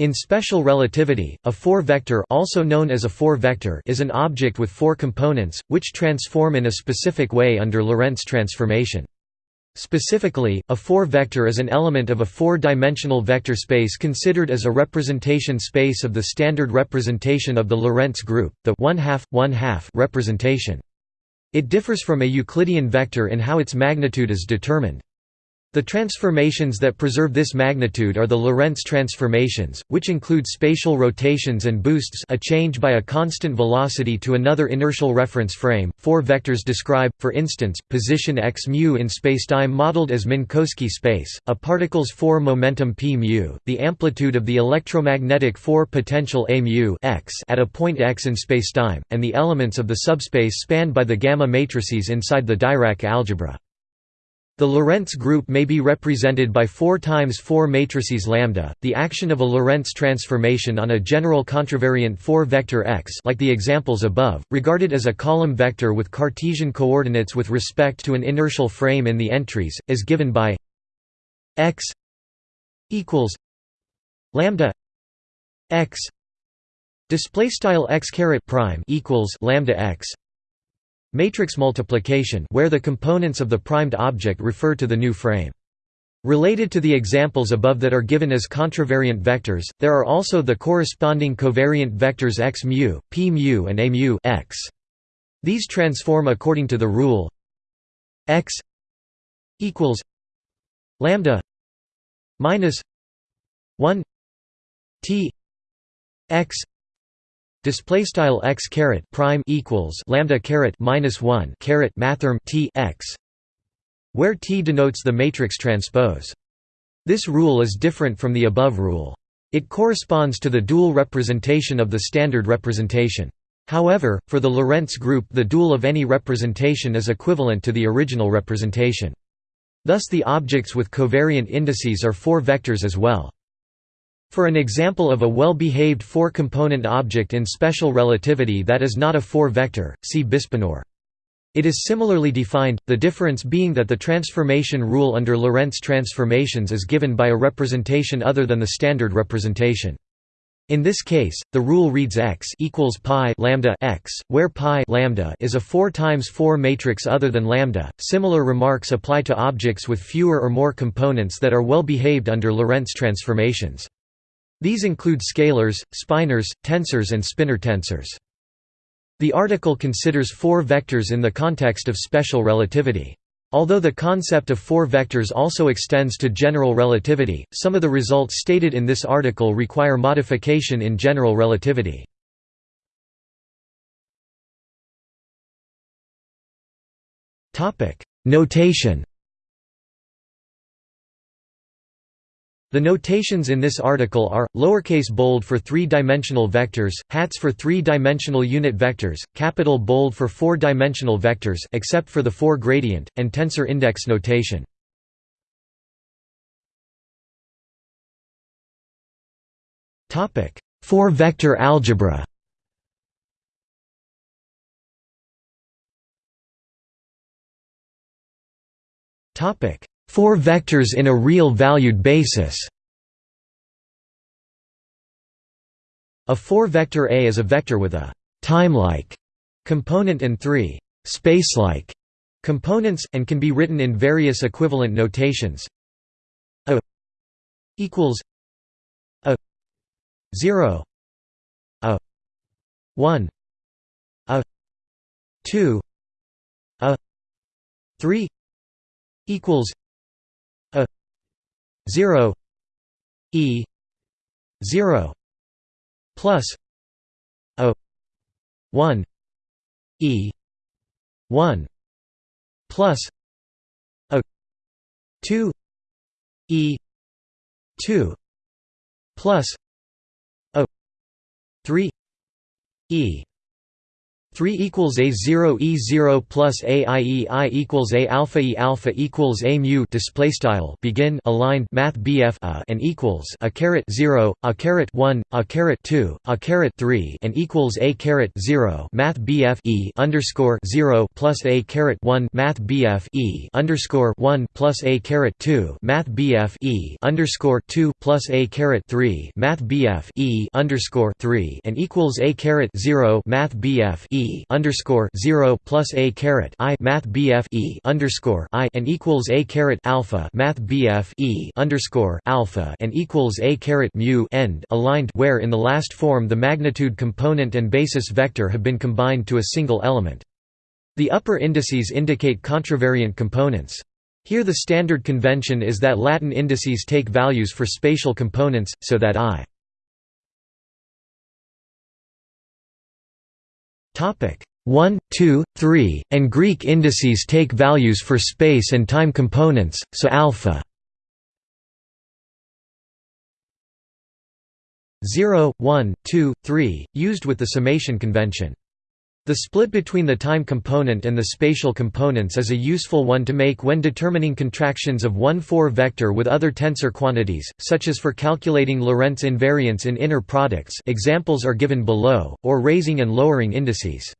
In special relativity, a four-vector also known as a four-vector is an object with four components, which transform in a specific way under Lorentz transformation. Specifically, a four-vector is an element of a four-dimensional vector space considered as a representation space of the standard representation of the Lorentz group, the 1 half, 1 half representation. It differs from a Euclidean vector in how its magnitude is determined. The transformations that preserve this magnitude are the Lorentz transformations, which include spatial rotations and boosts a change by a constant velocity to another inertial reference frame. Four vectors describe, for instance, position x mu in spacetime modeled as Minkowski space, a particle's four momentum p mu, the amplitude of the electromagnetic four potential a mu x at a point x in spacetime, and the elements of the subspace spanned by the gamma matrices inside the Dirac algebra. The Lorentz group may be represented by 4 times 4 matrices lambda. The action of a Lorentz transformation on a general contravariant 4 vector x, like the examples above, regarded as a column vector with Cartesian coordinates with respect to an inertial frame in the entries, is given by x equals lambda x display style x caret prime equals lambda x Matrix multiplication where the components of the primed object refer to the new frame. Related to the examples above that are given as contravariant vectors, there are also the corresponding covariant vectors x mu, p mu and a mu x. These transform according to the rule x equals lambda minus 1 t x display style x caret prime equals lambda caret minus 1 caret mathrm t x where t denotes the matrix transpose. This rule is different from the above rule. It corresponds to the dual representation of the standard representation. However for the lorentz group the dual of any representation is equivalent to the original representation. Thus the objects with covariant indices are four vectors as well for an example of a well-behaved four-component object in special relativity that is not a four-vector, see Bispinor. It is similarly defined, the difference being that the transformation rule under Lorentz transformations is given by a representation other than the standard representation. In this case, the rule reads x equals pi lambda x, where pi lambda is a 4 times 4 matrix other than lambda. Similar remarks apply to objects with fewer or more components that are well behaved under Lorentz transformations. These include scalars, spinors, tensors and spinor tensors. The article considers four vectors in the context of special relativity. Although the concept of four vectors also extends to general relativity, some of the results stated in this article require modification in general relativity. Notation The notations in this article are, lowercase bold for three-dimensional vectors, hats for three-dimensional unit vectors, capital bold for four-dimensional vectors except for the four-gradient, and tensor index notation. Four-vector algebra topic Four vectors in a real-valued basis. A four-vector A is a vector with a «time-like» component and three «space-like» components, and can be written in various equivalent notations. A equals A 0 A 1 A 2 A 3 equals 0 e 0 plus a 1 e 1 plus a 2 e 2 plus a 3 e 3 equals a 0 e 0 plus a i e i equals a alpha e alpha equals a mu display style begin aligned math bf a and equals a caret 0 a caret 1 a caret 2 a caret 3 and equals a caret 0 math bf e underscore 0 plus a caret 1 math bf e underscore 1 plus a caret 2 math bf e underscore 2 plus a caret 3 math bf e underscore 3 and equals a caret 0 math bf e underscore zero plus a I Math BF E underscore I and equals a alpha Math BF E underscore alpha and equals a mu end aligned where in the last form the magnitude component and basis vector have been combined to a single element. The upper indices indicate contravariant components. Here the standard convention is that Latin indices take values for spatial components, so that I 1, 2, 3, and Greek indices take values for space and time components, so alpha 0, 1, 2, 3, used with the summation convention. The split between the time component and the spatial components is a useful one to make when determining contractions of one 4-vector with other tensor quantities, such as for calculating Lorentz invariance in inner products examples are given below, or raising and lowering indices.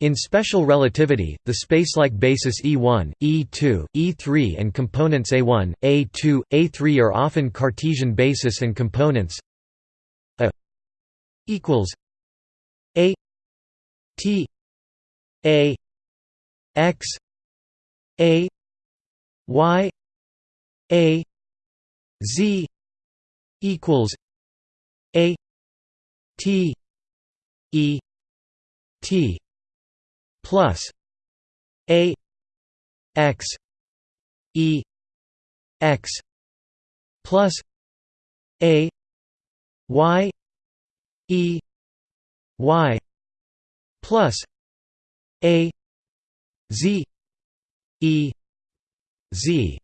In special relativity, the spacelike basis E1, E2, E3 and components A1, A2, A3 are often Cartesian basis and components A equals T A X A Y A Z equals A T E T plus A X E X plus A Y E Y plus a z e z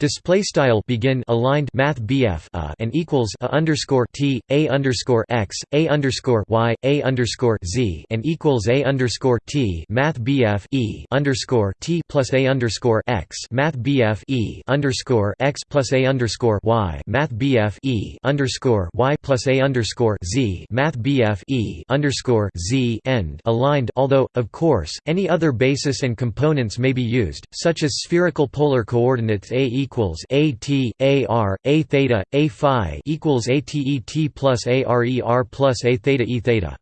Display style begin aligned math BF a uh, and equals a underscore t a underscore x a underscore y a underscore z and equals a underscore t math BF e underscore t plus a underscore x math BF e underscore x plus a underscore y math BF e underscore y plus a underscore z math BF e underscore z end aligned. Although, of course, any other basis and components may be used, such as spherical polar coordinates a equals a t a r a theta a phi equals a t e t plus a r e r plus a theta e theta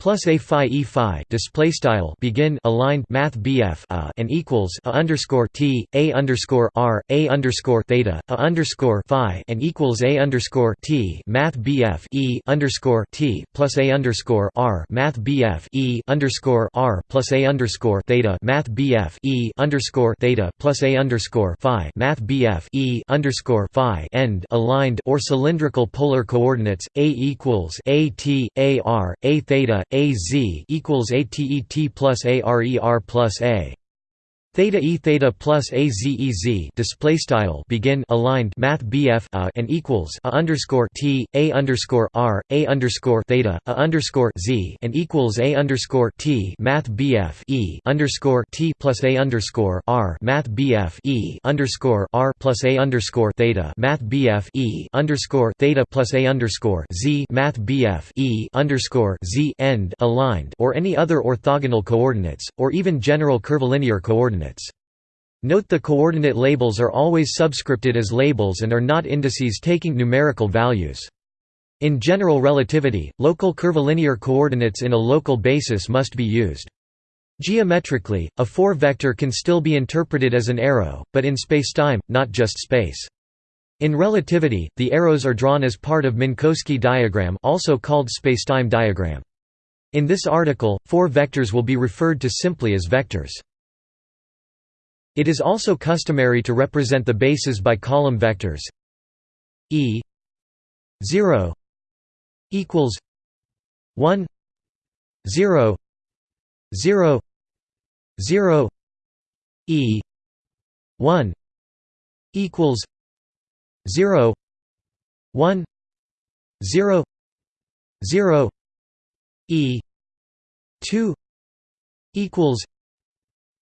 plus a phi e phi display style begin aligned math BF a and equals a underscore t a underscore r a underscore theta a underscore phi and equals a underscore t math BF e underscore t plus a underscore r math BF e underscore r plus a underscore theta math BF e underscore theta plus a underscore phi math BF e underscore phi end aligned or cylindrical polar coordinates a equals a t a r a theta a z equals a t e t plus a r e r plus a Theta e theta plus a z e z display style begin aligned math BF a and equals a underscore t a underscore r a underscore theta a underscore z and equals a underscore t math BF e underscore t plus a underscore r math BF e underscore r plus a underscore theta math BF e underscore theta plus a underscore z math BF e underscore z end aligned or any other orthogonal coordinates or even general curvilinear coordinates coordinates. Note the coordinate labels are always subscripted as labels and are not indices taking numerical values. In general relativity, local curvilinear coordinates in a local basis must be used. Geometrically, a 4-vector can still be interpreted as an arrow, but in spacetime, not just space. In relativity, the arrows are drawn as part of Minkowski diagram also called spacetime diagram. In this article, four vectors will be referred to simply as vectors. It is also customary to represent the bases by column vectors. E 0 equals 1 0 0 0 e 1 equals 0 1 0 0 e 2 equals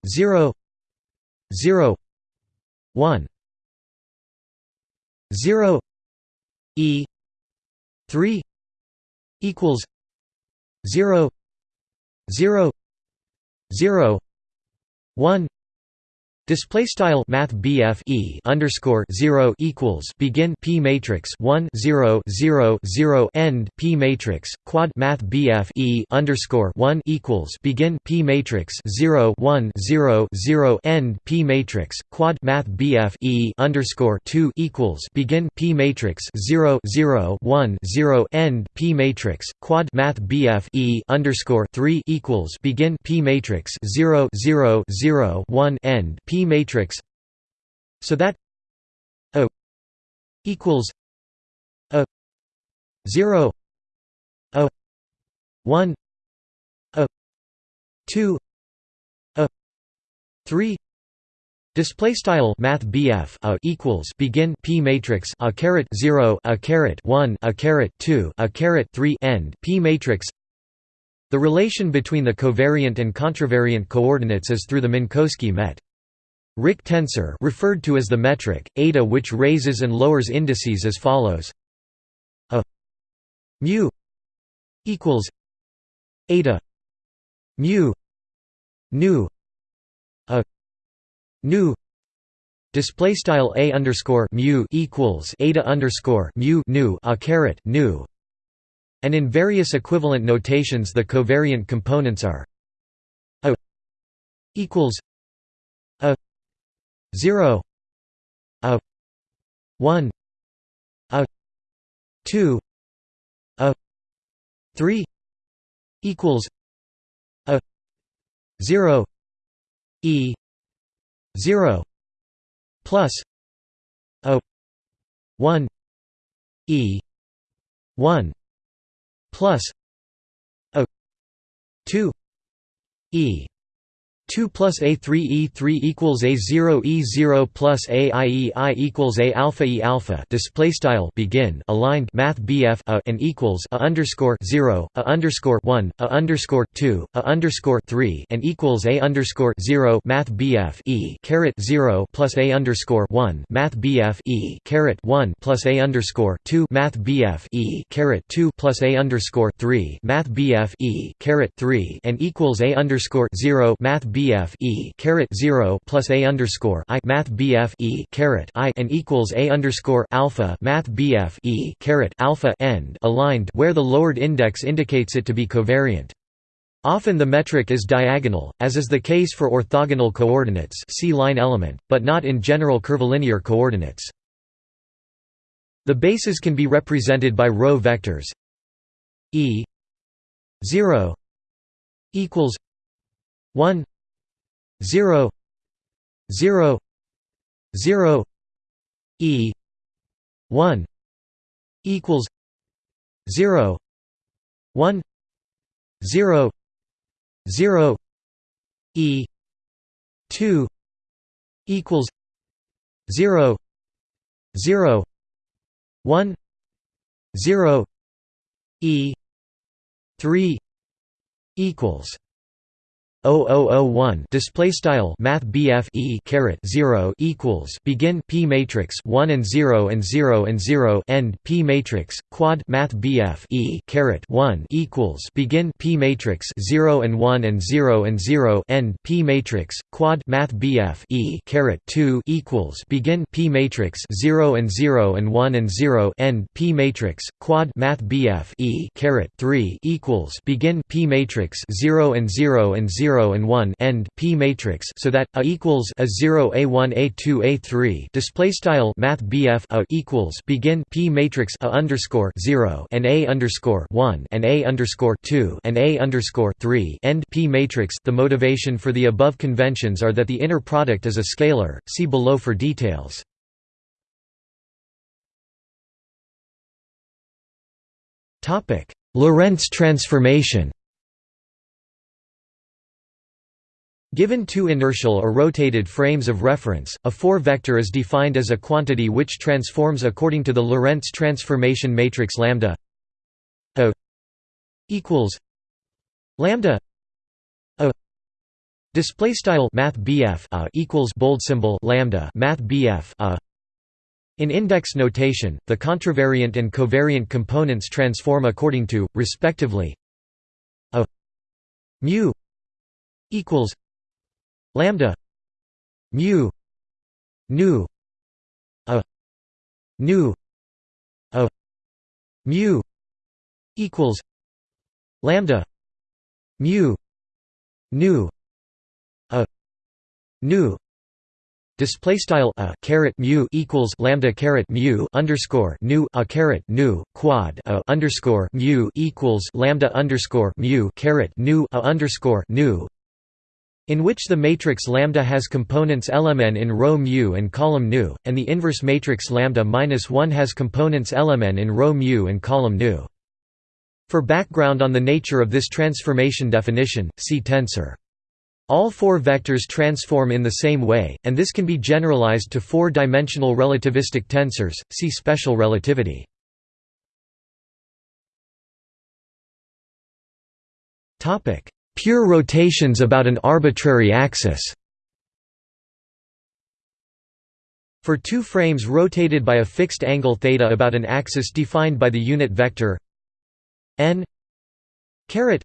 0 0 1 0 e. 3 equals. 0 0 0 1 Display style Math BF E underscore zero equals begin P matrix one zero zero zero end P matrix quad Math BF E underscore one equals begin P matrix zero one zero zero end P matrix quad Math BF E underscore two equals begin P matrix zero zero one zero end P matrix quad Math BF E underscore three equals begin P matrix zero zero zero one end P matrix so that O equals a 0 a 1 a 2 a 3 Display style Math BF a equals begin P matrix a caret zero a caret one a caret two a caret three end P matrix. The relation between the covariant and contravariant coordinates is through the Minkowski met. Rik tensor referred to as the metric, eta which raises and lowers indices as follows. A mu equals eta mu nu a nu display style a underscore mu equals eta underscore mu nu a caret nu. And in various equivalent notations the covariant components are a equals a 0 a 1 a 2 a 3 equals a 0 e 0 plus a 1 e 1 plus a 2 e 2 plus A3 E3 equals A0 E0 plus A I E I equals A alpha E alpha. Display style begin aligned math BF a and equals a underscore 0 a underscore 1 a underscore 2 a underscore 3 and equals A underscore 0 math BF E caret 0 plus A underscore 1 math BF E caret 1 plus A underscore 2 math BF E caret 2 plus A underscore 3 math BF E caret 3 and equals A underscore 0 math BF E caret zero plus A underscore I Math BF E caret I and equals A underscore alpha Math BF E caret alpha end aligned where the lowered index indicates it to be covariant. Often the metric is diagonal, as is the case for orthogonal coordinates see line element, but not in general curvilinear coordinates. The bases can be represented by row vectors e 0 equals 1 0 0 0 e 1 equals 0 1 0 0 e 2 equals 0 0 1 0 e 3 equals 0001 display style math E caret 0 equals begin P matrix 1 and 0 and 0 and 0 end P matrix quad math E caret 1 equals begin P matrix 0 and 1 and 0 and 0 end P matrix quad math BF E caret 2 equals begin P matrix 0 and 0 and 1 and 0 end P matrix quad math E caret 3 equals begin P matrix 0 and 0 and 0 0 and 1 end P matrix so that a equals a 0 a1 a2 a3 display style math BF a equals begin P matrix a underscore 0 and a underscore 1 and a underscore 2 and a underscore 3 end P matrix. The motivation for the above conventions are that the inner product is a scalar. See below for details. Topic Lorentz transformation Given two inertial or rotated frames of reference, a four-vector is defined as a quantity which transforms according to the Lorentz transformation matrix lambda O equals lambda O Display style Math a equals bold symbol lambda Math a. In index notation, the contravariant and covariant components transform according to, respectively, a mu equals lambda mu nu a nu a mu equals lambda mu nu a nu. Display style a caret mu equals lambda caret mu underscore nu a caret nu quad a underscore mu equals lambda underscore mu caret nu a underscore nu in which the matrix lambda has components lmn in row mu and column nu, and the inverse matrix lambda minus 1 has components lmn in row mu and column nu. For background on the nature of this transformation definition, see tensor. All four vectors transform in the same way, and this can be generalized to four-dimensional relativistic tensors, see special relativity. Topic: Pure rotations about an arbitrary axis. For two frames rotated by a fixed angle theta about an axis defined by the unit vector n caret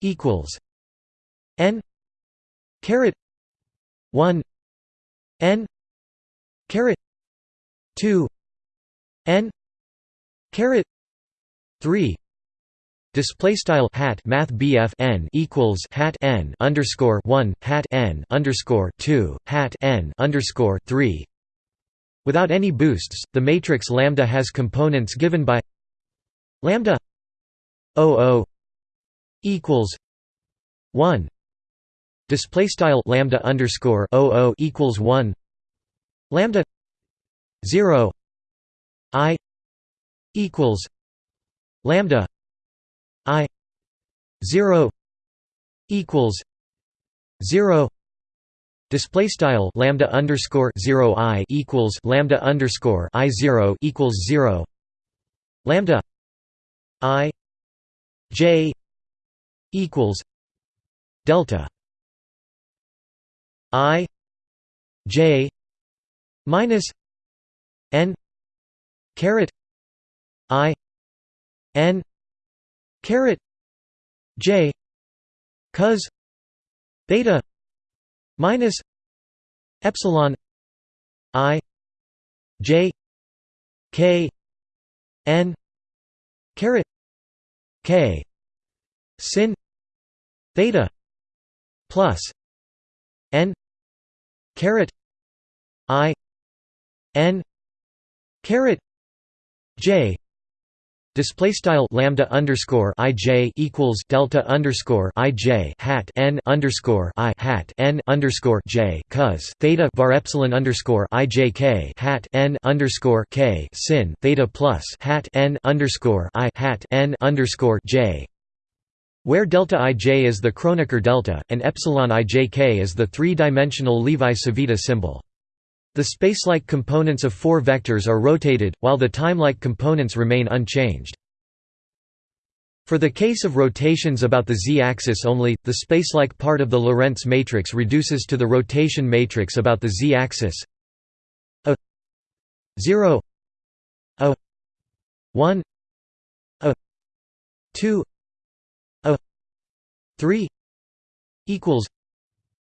equals n caret 1 n caret 2 n caret 3 Display style hat Math BF n equals hat n underscore one hat n underscore two hat n underscore three. Without any boosts, the matrix lambda has components given by lambda o equals one. Display style lambda underscore o equals one. Lambda zero i equals lambda i 0 equals 0 Display style lambda underscore zero i equals lambda underscore i zero equals zero lambda i j equals delta i j minus n caret i n caret j cos theta minus epsilon i j k n caret k sin theta plus n caret i n caret j Display style lambda underscore i j equals delta underscore i j hat n underscore i hat n underscore j cos theta var epsilon underscore i j k hat n underscore k sin theta plus hat n underscore i hat n underscore j, where delta ij is the Kronecker delta and epsilon ijk is the three-dimensional Levi-Civita symbol. The spacelike components of four vectors are rotated, while the timelike components remain unchanged. For the case of rotations about the z-axis only, the spacelike part of the Lorentz matrix reduces to the rotation matrix about the z-axis a 0 a 1 a 2 a 3 equals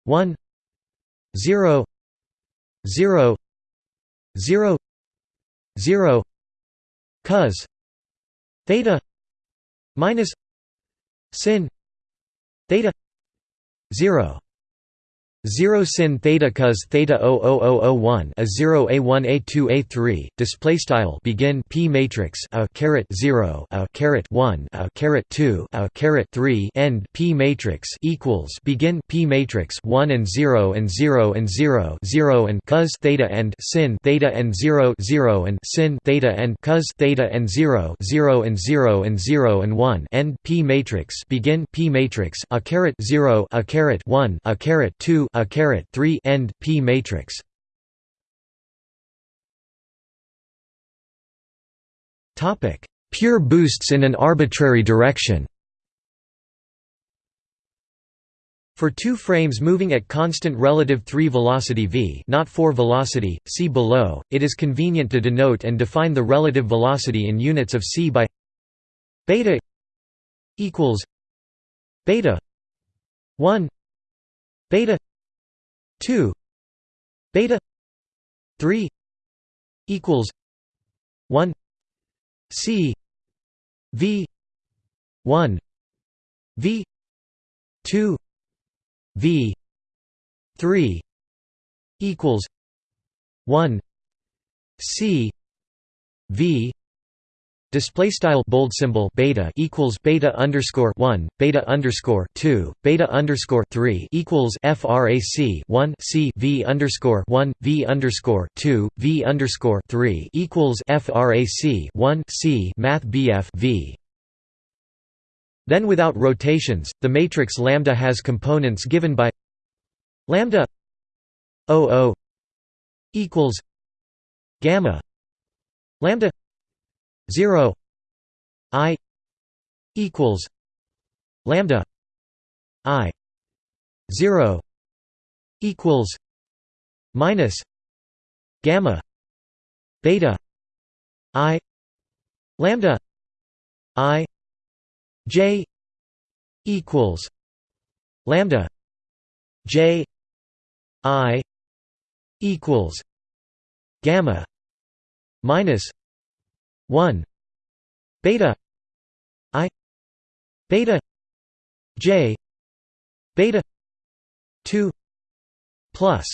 1 0 0 0 0 cos theta minus sin theta 0 0 sin theta cos theta 00001 a 0 a1 a2 a3 display style begin p matrix a caret 0 a caret 1 a caret 2 a caret 3 end p matrix equals begin p matrix 1 and 0 and 0 and 0 0 and cos theta and sin theta and 0 0 and sin theta and cos theta and 0 0 and 0 and 0 and 1 end p matrix begin p matrix a caret 0 a caret 1 a caret 2 a caret 3 end p matrix. Topic: Pure boosts in an arbitrary direction. For two frames moving at constant relative 3 velocity v not 4 velocity, see below, it is convenient to denote and define the relative velocity in units of c by beta equals beta 1 beta 2 beta 3 equals 1 c v 1 v 2 v 3 equals 1 c v display style bold symbol beta equals beta underscore 1 beta underscore 2 beta underscore 3 equals frac 1 c v underscore 1 v underscore 2 v underscore 3 equals frac 1 c math bf v. Then without rotations, the matrix lambda has components given by lambda 00 equals gamma lambda 0 i equals lambda i 0 equals minus gamma beta i lambda i J equals lambda J I equals gamma minus one beta I beta J beta two plus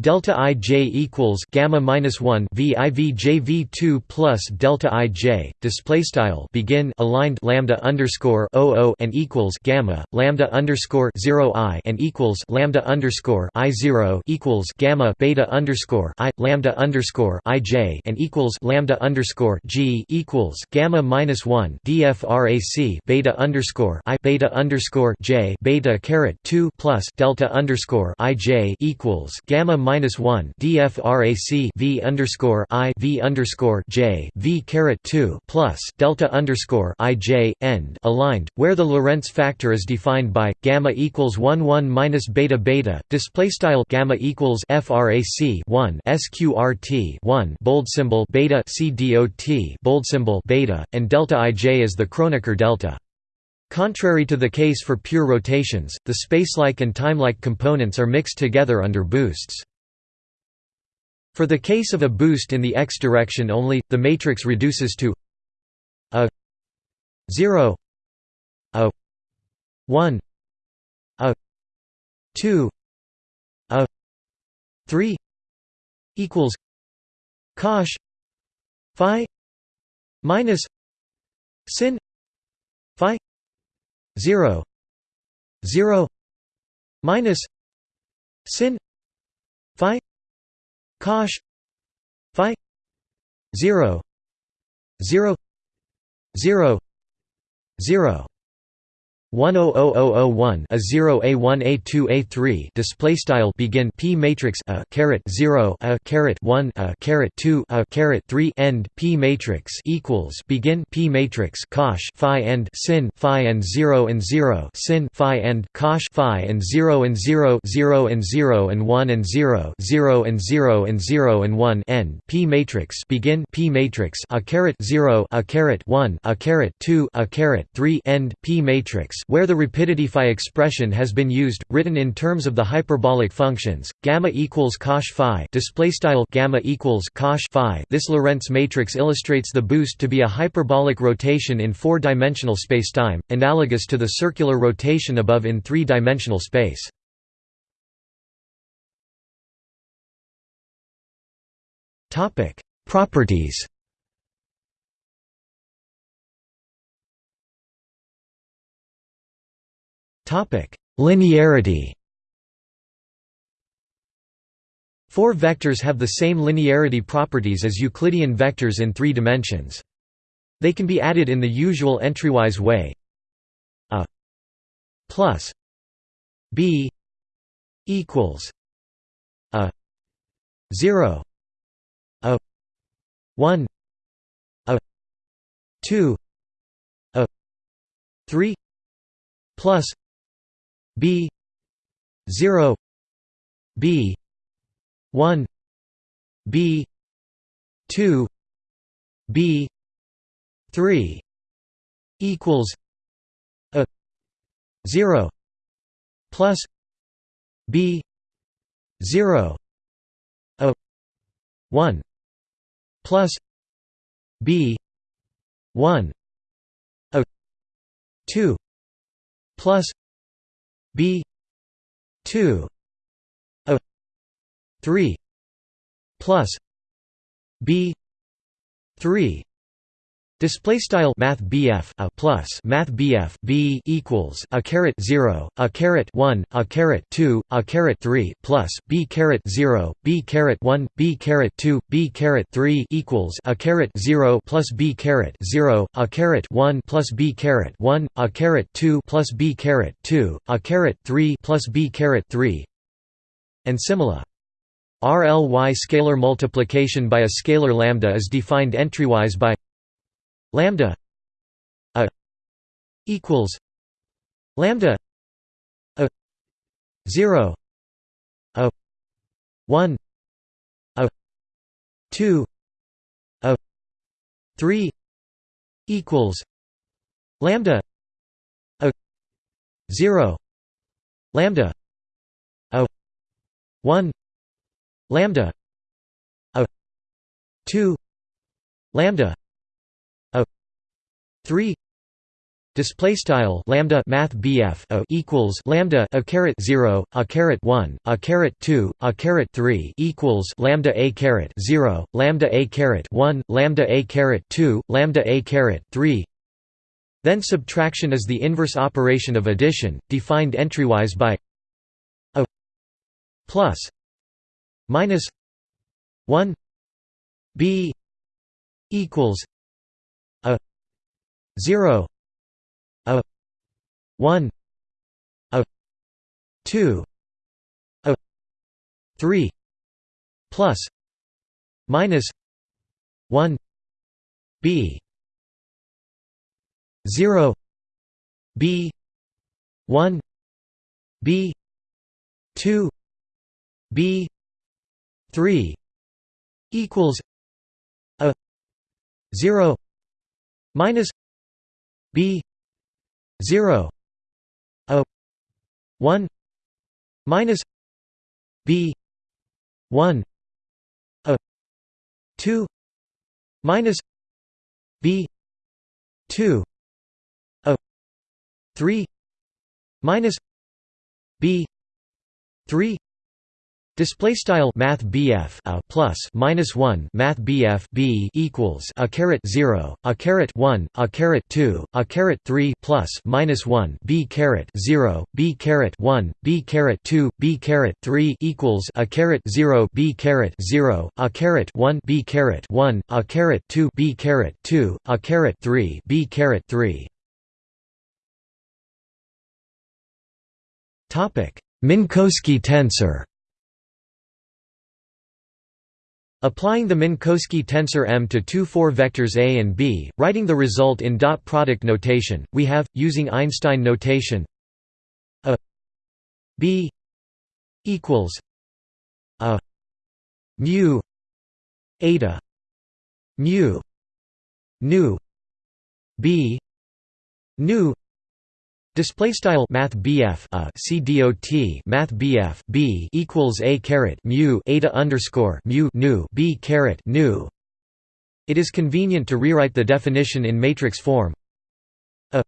delta ij equals gamma minus 1 v i v j v 2 plus delta ij display style begin aligned lambda underscore 00 and equals gamma lambda underscore 0 i and equals lambda underscore i 0 equals gamma beta underscore i lambda underscore i j and equals lambda underscore g equals gamma minus 1 dfrac beta underscore i beta underscore j beta caret 2 plus delta underscore i j equals gamma minus one DFRAC V underscore I V underscore J V caret two plus delta underscore I J end aligned, where the Lorentz factor is defined by gamma equals one one minus beta beta, display style gamma equals FRAC one SQRT one bold symbol beta CDOT bold symbol beta, and delta IJ is the Kronecker delta. Contrary to the case for pure rotations, the spacelike and timelike components are mixed together under boosts. For the case of a boost in the x direction only, the matrix reduces to a 0 a 1 a 2 a 3 equals cosh phi minus sin phi 0 0 minus sin phi cosh phi. 0 0 0 0 10001 a 0 a1 a2 a3 display style begin p matrix a caret 0 a caret 1 a caret 2 a caret 3 end p matrix equals begin p matrix cosh phi and sin phi and 0 and 0 sin phi and cosh phi and 0 and 0 0 and 0 and 1 and 0 0 and 0 and 0 and 1 end p matrix begin p matrix a caret 0 a caret 1 a caret 2 a caret 3 end p matrix where the rapidity phi expression has been used, written in terms of the hyperbolic functions, gamma equals cosh phi display style gamma equals cosh phi. This Lorentz matrix illustrates the boost to be a hyperbolic rotation in four-dimensional spacetime, analogous to the circular rotation above in three-dimensional space. Topic: Properties. Linearity. Four vectors have the same linearity properties as Euclidean vectors in three dimensions. They can be added in the usual entrywise way. A plus b equals a 0 a 1 a 2 a 3 plus b 0 b 1 b 2 b 3 equals a 0 plus b 0 a 1 plus b 1 a 2 plus b 2 a 3 plus b 3 Display style Math BF a plus Math BF B equals a caret zero a caret one a caret two a caret three plus B caret zero B caret one B caret two B caret three equals a caret zero plus B caret zero a caret one plus B caret one a caret two plus B caret two a caret three plus B caret three and similar. RLY scalar multiplication by a scalar lambda is defined entrywise by lambda a equals lambda a 0 a 1 a 2 a 3 equals lambda a 0 lambda a 1 lambda a 2 lambda 3 display style lambda math BF o equals lambda a caret 0 a caret 1 a caret 2 a caret 3 equals lambda a caret 0 lambda a caret 1 lambda a caret 2 lambda a caret 3 then subtraction is the inverse operation of addition defined entrywise by a plus minus 1 b equals 0 a 1 a 2 a 3 plus minus 1 b 0 b 1 b 2 b 3 equals a 0 minus b 0 a 1 minus b 1 a 2 minus b 2 a 3 minus b 3 Display style Math BF a plus minus one Math BF B equals a caret zero a caret one a caret two a caret three plus minus one B caret zero B caret one B caret two B caret three equals a caret zero B caret zero a caret one B caret one a caret two B caret two a caret three B caret three. Topic Minkowski tensor Applying the Minkowski tensor M to two four vectors A and B, writing the result in dot product notation, we have, using Einstein notation, a B equals a mu eta mu nu B nu Display style Math BF a uh, CDOT Math BF B equals a caret mu eta underscore mu nu B caret nu. It is convenient to rewrite the definition in matrix form. A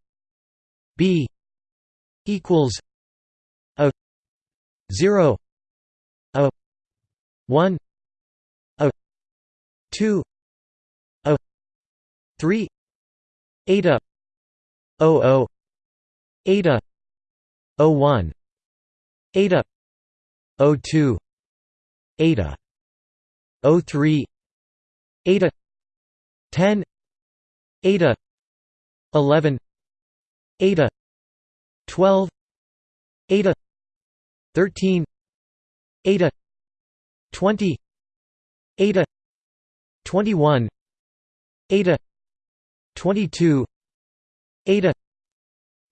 B equals a zero a one a two a three eta o o eta O1 eta O2 eta O3 eta 10 eta 11 eta 12 eta 13 eta 20 eta 21 eta 22 eta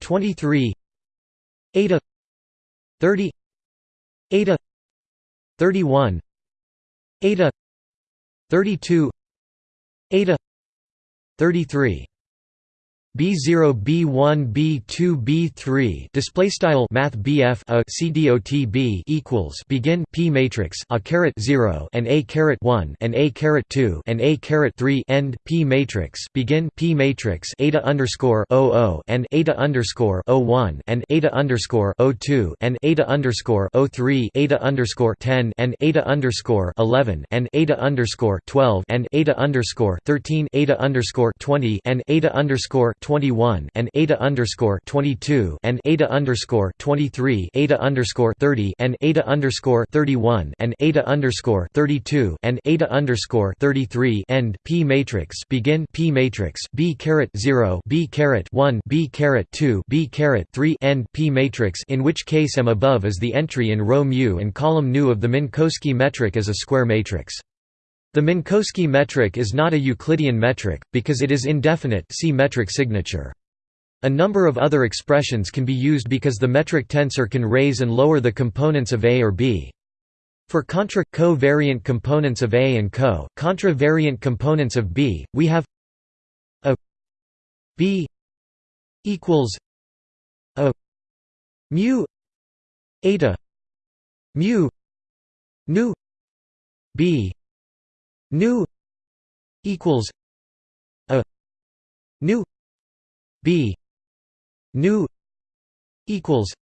23 eta 30 eta 31 eta 32 eta 33 B0 B1 B2 B3 display style math BF a CDOT B equals begin P matrix a caret 0 and a caret 1 and a caret 2 and a caret 3 end P matrix begin P matrix eta underscore 00 and eta underscore 01 and eta underscore 02 and eta underscore 03 eta underscore 10 and eta underscore 11 and eta underscore 12 and eta underscore 13 eta underscore 20 and eta underscore 21 and eta underscore 22 and eta underscore 23 eta underscore 30 and eta underscore 31 and eta underscore 32 and eta underscore 33 end P matrix begin P matrix B caret 0 B caret 1 B caret 2 B caret 3 end P matrix in which case M above is the entry in row mu and column nu of the Minkowski metric as a square matrix. The Minkowski metric is not a Euclidean metric, because it is indefinite see metric signature. A number of other expressions can be used because the metric tensor can raise and lower the components of A or B. For contra co-variant components of A and co contra variant components of B, we have a B equals a mu eta mu nu B nu equals a nu b nu equals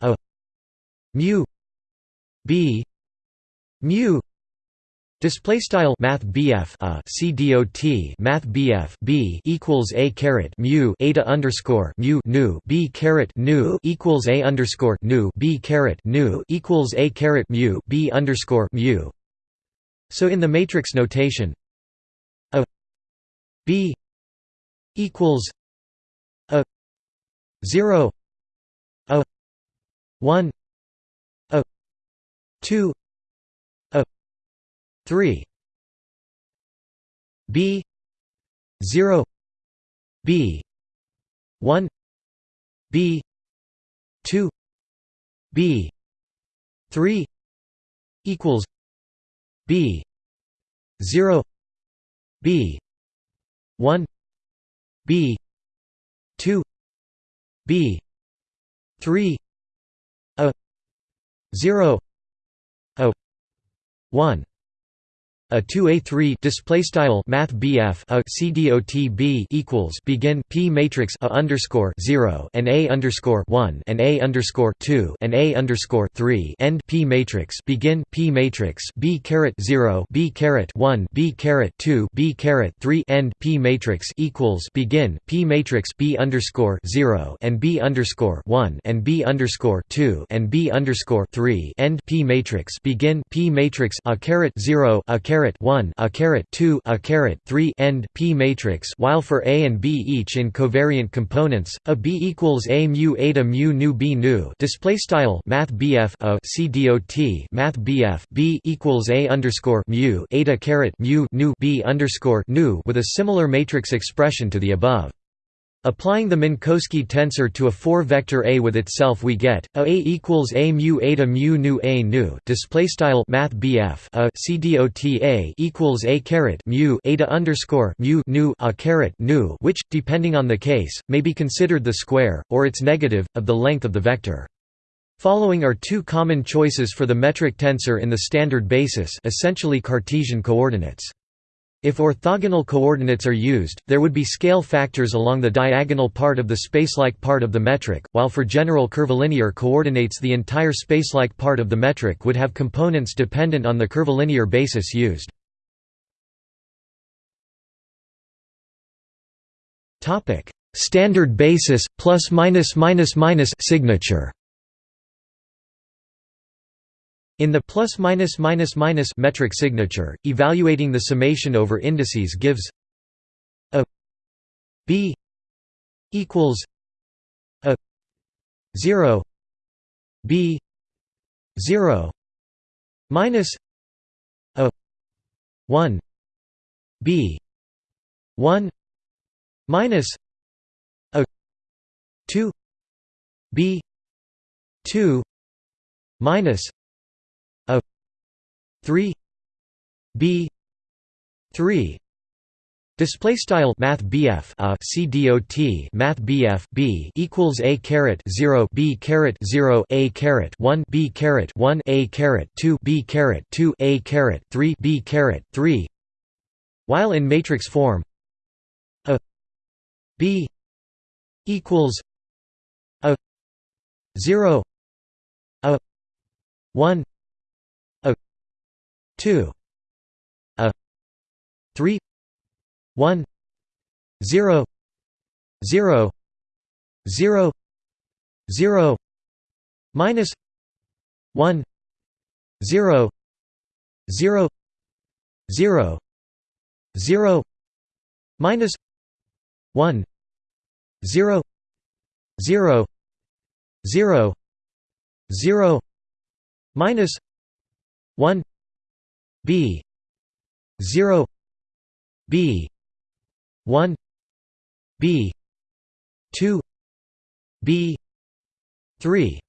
a mu b mu Display style Math BF a CDOT Math BF B equals a caret mu eta underscore mu nu B caret nu equals a underscore nu B caret nu equals a caret mu B underscore mu so in the matrix notation a b equals a 0 a 1 a 2 a 3 b 0 b 1 b 2 b 3 equals b. 0 b. 1 b. 2 b. 3 a. 0 a. 1 a 2a3 display style math BF a CDOT B equals begin P matrix a underscore 0 and a underscore 1 and a underscore 2 and a underscore 3 end P matrix begin P matrix B caret 0 B caret 1 B caret 2 B caret 3 end P matrix equals begin P matrix B underscore 0 and B underscore 1 and B underscore 2 and B underscore 3 end P matrix begin P matrix a caret 0 a caret caret 1 a caret 2 a caret 3 end p matrix while for a and b each in covariant components a b equals a mu eta mu nu b nu display style math bf a c dot math bf b equals a underscore mu eta caret mu nu b underscore nu with a similar matrix expression to the above Applying the Minkowski tensor to a four-vector A with itself, we get a A equals a mu eta mu nu a nu. Display style Math BF a a equals a caret mu eta underscore mu nu a caret nu, which, depending on the case, may be considered the square or its negative of the length of the vector. Following are two common choices for the metric tensor in the standard basis, essentially Cartesian coordinates. If orthogonal coordinates are used, there would be scale factors along the diagonal part of the spacelike part of the metric, while for general curvilinear coordinates the entire spacelike part of the metric would have components dependent on the curvilinear basis used. Standard basis, plus minus minus minus signature in the plus minus minus minus metric signature, evaluating the summation over indices gives a b equals a 0 b 0 minus a 1 b 1 minus a 2 b 2 minus 3 b 3 Display style Math BF a uh, CDOT Math BF B equals A caret zero B caret zero A caret one B caret one A caret two B caret two A caret three B caret three. While in matrix form a B equals a zero a one 2 a 3 1 0 0 0 0 minus 1 0 0 0 0 minus 1 0 0 0 0 minus 1 B. zero. B. 1 b. 2 b. 3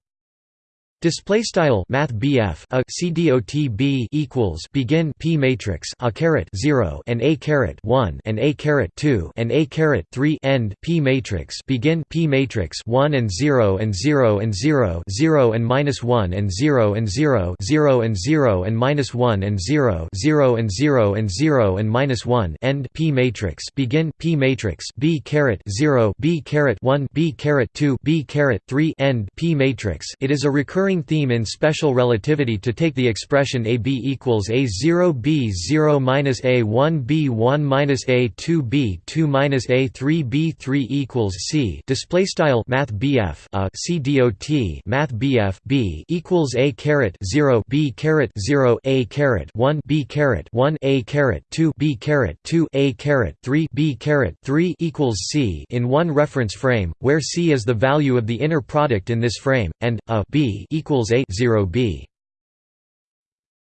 Display style Math BF a CDOT B equals begin P matrix a caret zero and a caret one and a caret two and a caret three end P matrix begin P matrix one and zero and zero and zero zero and minus one and zero and zero zero and zero and minus one and zero zero and zero and zero and minus one end P matrix begin P matrix B caret zero B caret one B caret two B caret three end P matrix. It is a recurring recurring theme in special relativity to take the expression AB equals A0 B0 minus A1 B1 minus A2 B2 minus A3 B3 equals C. Display style Math BF a uh, C dot Math BF B equals A caret 0 B caret 0 A caret 1 B caret 1 A caret 2 B caret 2 A caret 3 B caret 3 equals C in one reference frame, where C is the value of the inner product in this frame, and a B equals a 0 b.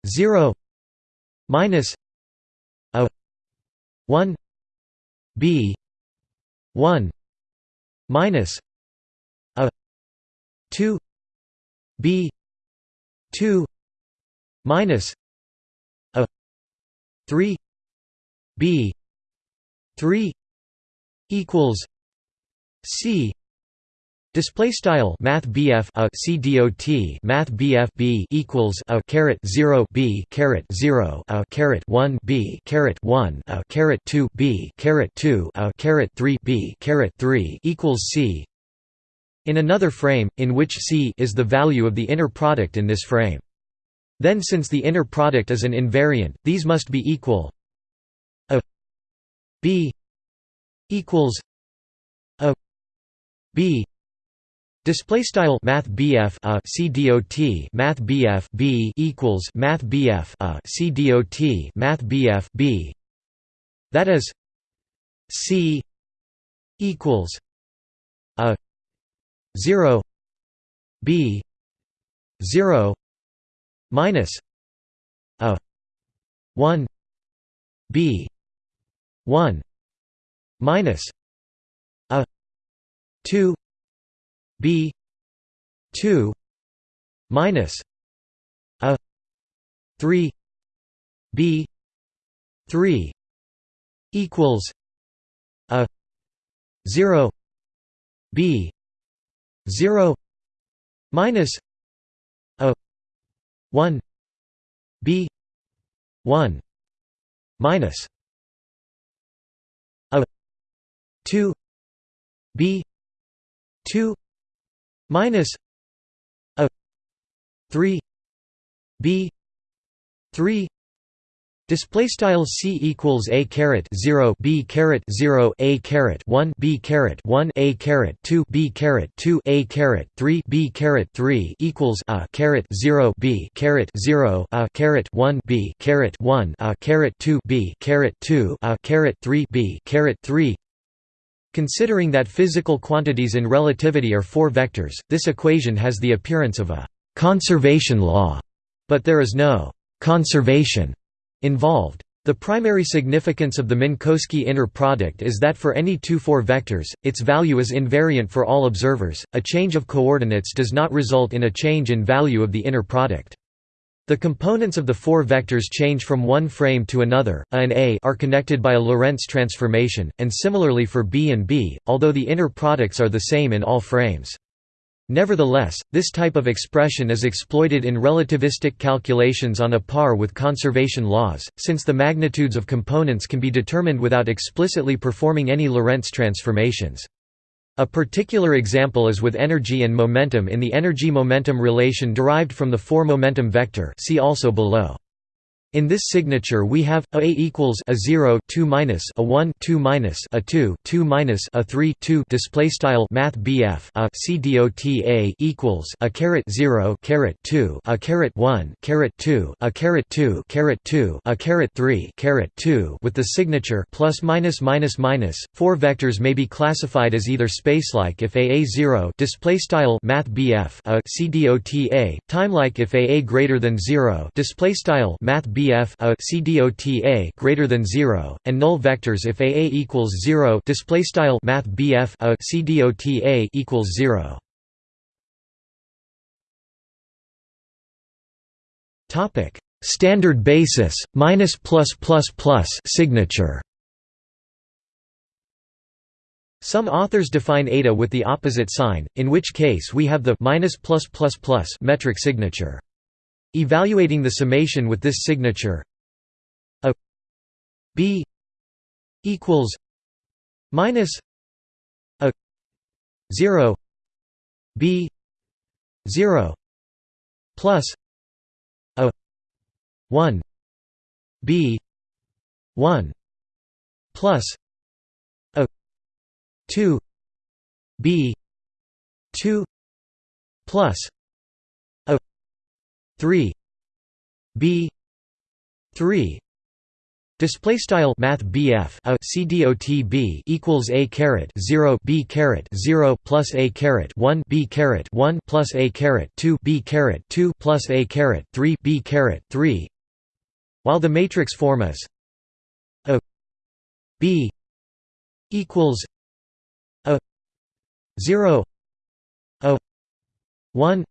0 minus a 1 b 1 minus a 2 b 2 minus a 3 b 3 equals c Display style Math BF a C dot Math BF B equals a caret zero B caret zero a caret one B caret one a caret two B caret two a caret three B caret three equals C in another frame, in which C is the value of the inner product in this frame. Then since the inner product is an invariant, these must be equal a B equals a B Display style Math BF a uh, CDOT Math BF B equals Math BF a uh, CDOT Math BF B. That is C equals a 0 B 0 minus a 1 B 1 minus a 2 b 2 minus a 3 b 3 equals a 0 b 0 minus a 1 b 1 minus a 2 b 2 minus a 3 b 3 Display style c equals a caret zero b caret zero a caret one b caret one a caret two b caret two a caret three b caret three equals a caret zero b caret zero a caret one b caret one a caret two b caret two a caret three b caret three Considering that physical quantities in relativity are four vectors, this equation has the appearance of a «conservation law», but there is no «conservation» involved. The primary significance of the Minkowski inner product is that for any two 4 vectors, its value is invariant for all observers. A change of coordinates does not result in a change in value of the inner product. The components of the four vectors change from one frame to another, A and A are connected by a Lorentz transformation, and similarly for B and B, although the inner products are the same in all frames. Nevertheless, this type of expression is exploited in relativistic calculations on a par with conservation laws, since the magnitudes of components can be determined without explicitly performing any Lorentz transformations. A particular example is with energy and momentum in the energy-momentum relation derived from the four-momentum vector see also below. In this signature we have a, a equals a 0 2 minus a 1 2 minus a 2 2 minus a 3 2 display style math BF a c dot a equals a caret 0 caret 2 a caret 1 caret 2 a caret 2 caret 2 a caret 3 caret 2 with the signature plus minus minus minus. Four vectors may be classified as either spacelike if a a 0 display style math BF a c dot a timelike if a a greater than 0 display style math BF BF a CDOTA greater than 0 and null vectors if AA equals 0 display style math BF a CDOTA equals 0 topic. Standard basis minus plus plus plus signature. Some authors define eta with the opposite sign, in which case we have the minus plus plus plus metric signature. Evaluating the summation with this signature. A b equals minus a 0 b 0 plus a 1 b 1 plus a 2 b 2 plus 3 b 3 Display style Math BF a CDOT B equals A caret zero B caret zero plus A caret one B caret one plus A caret two B caret two plus A caret three B caret three. While the matrix form is a B equals a zero a one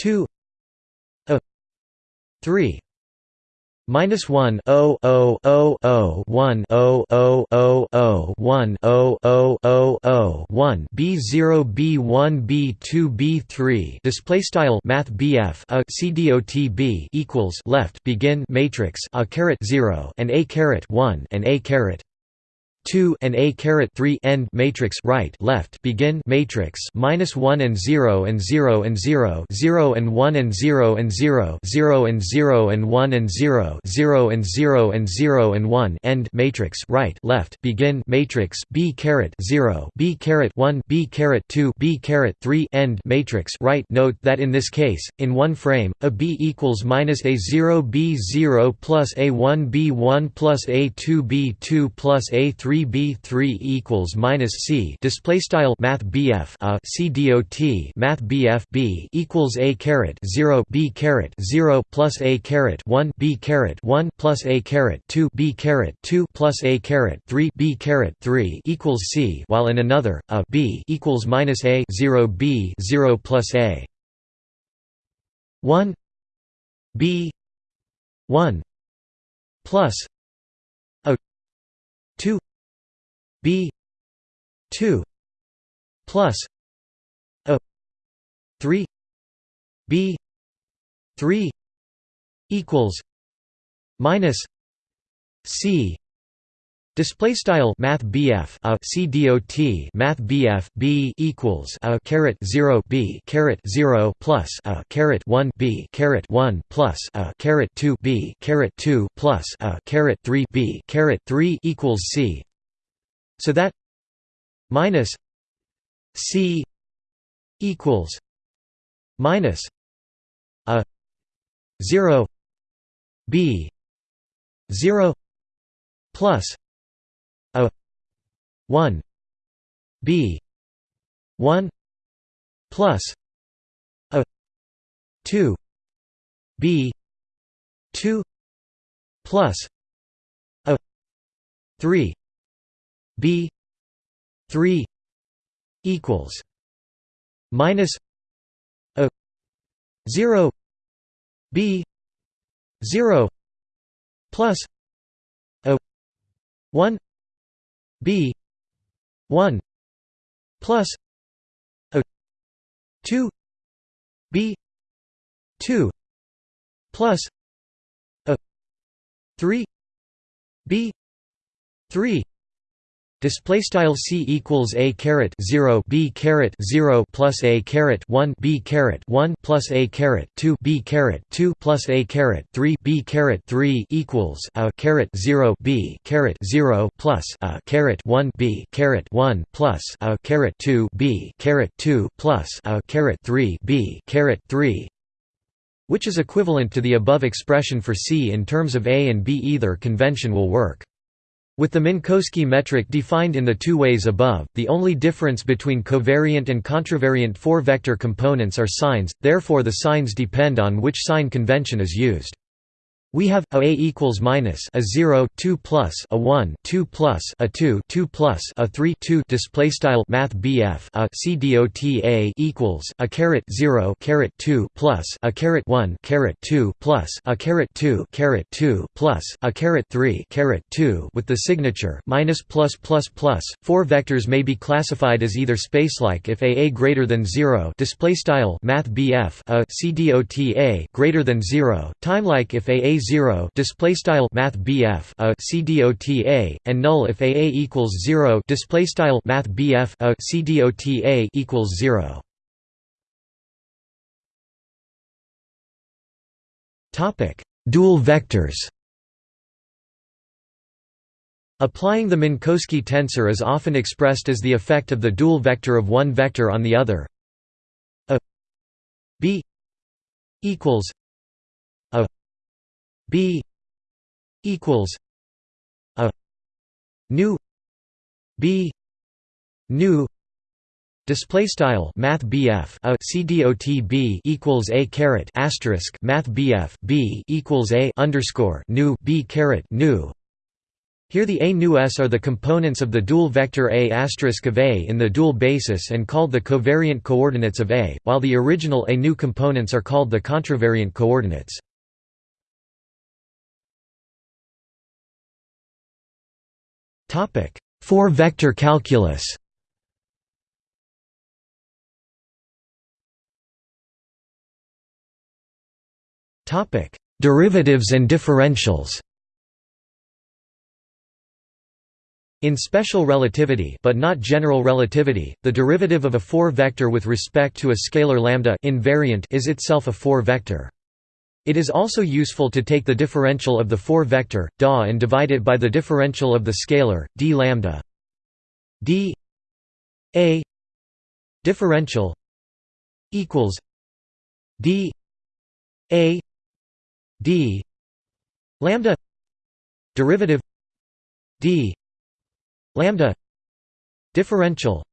2 a 3 minus 1 0 0 0 0 1 0 0 0 0 1 0 0 0 0 1 b 0 b 1 b 2 b 3 display style math BF a CDOT B equals left begin matrix a caret 0 and a caret 1 and a caret 2 and a caret 3 end matrix right left begin matrix minus 1 and 0 and 0 and 0 0 and 1 and 0 and 0 0 and 0 and 1 and 0 0 and 0 and 0 and 1 end matrix right left begin matrix b caret 0 b caret 1 b caret 2 b caret 3 end matrix right. Note that in this case in one frame a b equals minus a 0 b 0 plus a 1 b 1 plus a 2 b 2 plus a 3 3b3 equals minus c display style math BF a c dot math BF b equals a caret 0 b caret 0 plus a caret 1 b caret 1 plus a caret 2 b caret 2 plus a caret 3 b caret 3 equals c while in another a b equals minus a 0 b 0 plus a. 1 b 1 plus a 2 b 2 plus a 3 b 3 equals minus c Display style Math BF a C dot Math BF B equals a caret zero B caret zero plus a caret one B caret one plus a caret two B caret two plus a caret three B caret three equals C so that minus c equals minus a 0 b 0 plus a 1 b 1 plus a 2 b 2 plus a 3 b 3 equals minus a 0 b 0 plus a 1 b 1 plus a 2 b 2 plus a 3 b 3 Display style c equals a caret zero b caret zero plus a caret one b caret one plus a caret two b caret two plus a caret three b caret three equals a caret zero b caret zero plus a caret one b caret one plus a caret two b caret two plus a caret three b caret three which is equivalent to the above expression for c in terms of a and b. Either convention will work. With the Minkowski metric defined in the two ways above, the only difference between covariant and contravariant four-vector components are signs, therefore the signs depend on which sign convention is used. We have a, a equals minus a 0 2 plus a 1 2 plus a 2 2 plus a 3 2 display style math BF a c dot equals a caret 0 caret 2 plus a caret 1 caret 2 plus a caret 2 caret 2 plus a caret 3 caret 2 with the signature minus plus plus plus. Four vectors may be classified as either spacelike if a a greater than 0 display style math BF a c dot greater than 0 timelike if a a 0 display style math BF a CDOTA and null if AA equals 0 display style math BF a CDOTA equals 0 topic dual vectors. Applying the Minkowski tensor is often expressed as the effect of the dual vector of one vector on the other. A b equals B equals a nu B nu Display style Math BF a CDOT B equals a caret asterisk Math BF B equals a underscore nu B caret nu. Here the A nu S are the components of the dual vector A asterisk of A in the dual basis and called the covariant coordinates of A, while the original A nu components are called the contravariant coordinates. Topic: Four-vector calculus. Topic: Derivatives and differentials. In special relativity but not general relativity, the derivative of a four-vector with respect to a scalar lambda invariant is itself a four-vector. It is also useful to take the differential of the four-vector, DA and divide it by the differential of the scalar, d lambda. D a differential equals d a d lambda derivative d lambda differential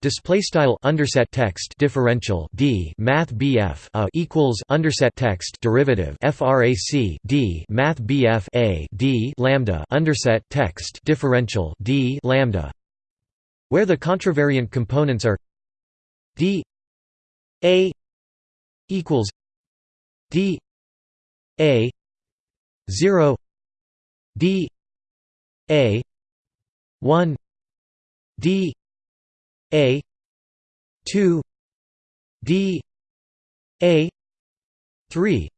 Display style underset text differential d math bf a equals underset text derivative frac d math bf a d lambda underset text differential d lambda, where the contravariant components are d a equals d a zero d a one d a 2 d a 3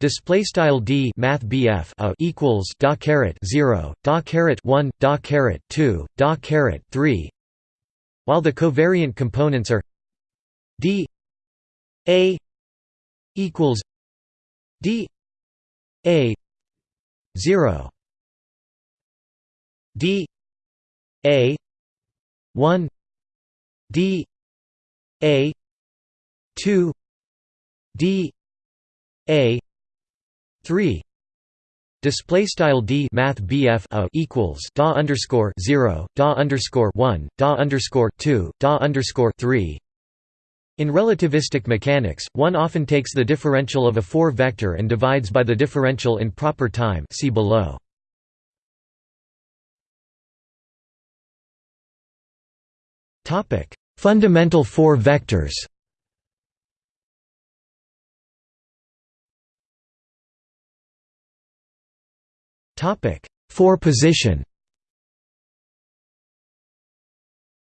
Display style d math bf a equals da caret zero da caret one da caret two da caret three, while the covariant components are d a equals d a zero. D a one d a 2 d a 3 Display style d math bf a equals da underscore zero da underscore one da underscore two da underscore three In relativistic mechanics, one often takes the differential of a 4-vector and divides by the differential in proper time see below. Fundamental 4 vectors. Topic: For position.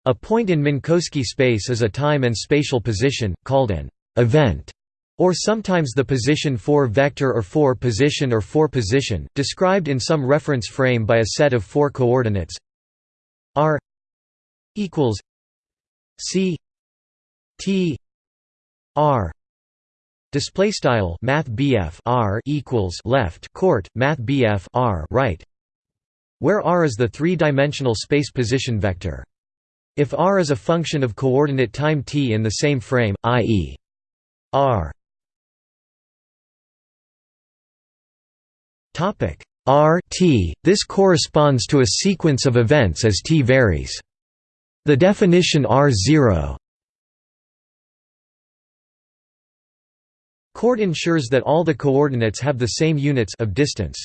A point in Minkowski space is a time and spatial position, called an event, or sometimes the position 4 vector or 4 position or 4 position, described in some reference frame by a set of four coordinates. R equals c t r Display style Math R equals left court Math R right, where R is the three-dimensional space position vector. If R is a function of coordinate time t in the same frame, i.e. R topic R t, this corresponds to a sequence of events as t varies. The definition R0 Court ensures that all the coordinates have the same units of distance.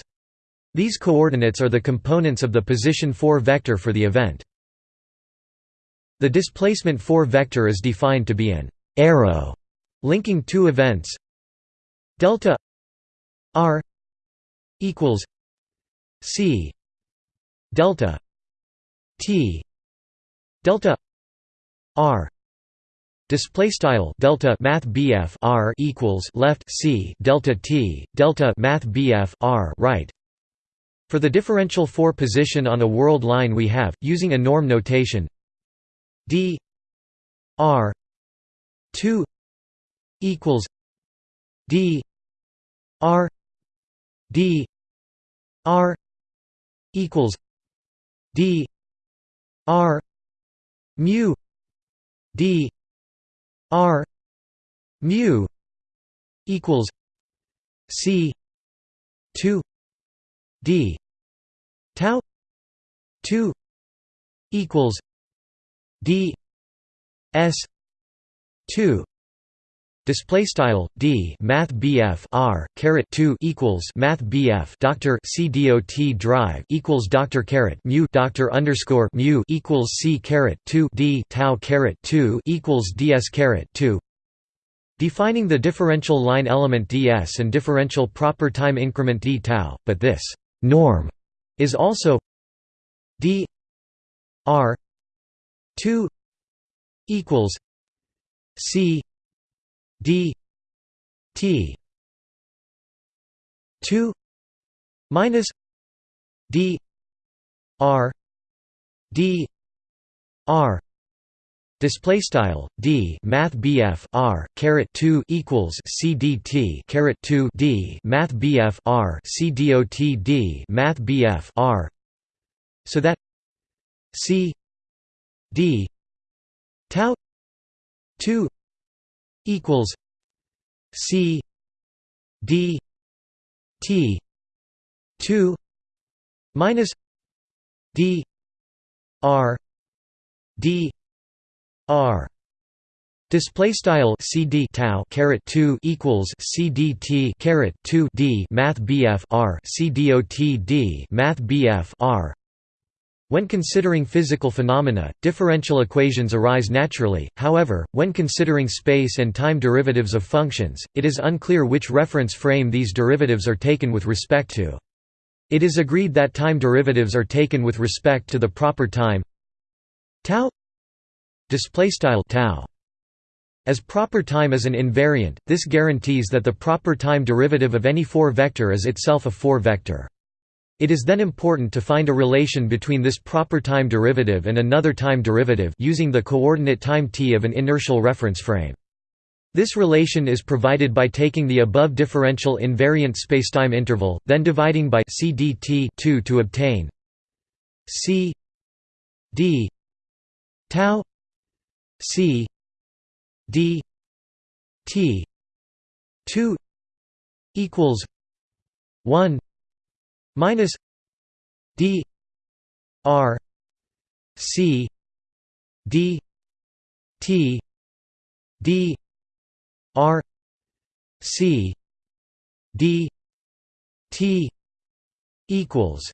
These coordinates are the components of the position 4 vector for the event. The displacement 4 vector is defined to be an arrow linking two events delta r equals c delta t delta r Display style delta math BF R equals left C delta T delta math BF R right. For the differential 4 position on a world line we have using a norm notation D R 2 equals D R D R equals D R mu D R mu equals C two D tau two equals D S two Display style d math bf r caret two equals math bf doctor c dot drive equals doctor caret mu doctor underscore mu equals c caret two d tau caret two equals ds caret two. Defining the differential line element ds and differential proper time increment d tau, but this norm is also d r two equals c d t 2 minus d r d r Display style d math bf r caret two equals c d t caret two d math bf r c dot d math bf r, so that c d tau two equals C D T two minus D R D R. Display style CD tau caret two equals CDT caret two D Math BF R Math BF R when considering physical phenomena, differential equations arise naturally, however, when considering space and time derivatives of functions, it is unclear which reference frame these derivatives are taken with respect to. It is agreed that time derivatives are taken with respect to the proper time tau. As proper time is an invariant, this guarantees that the proper time derivative of any 4 vector is itself a 4 vector. It is then important to find a relation between this proper time derivative and another time derivative using the coordinate time t of an inertial reference frame. This relation is provided by taking the above differential invariant spacetime interval, then dividing by c dt 2 to obtain c d tau c d t 2 equals 1 minus d r c d t d r c d t equals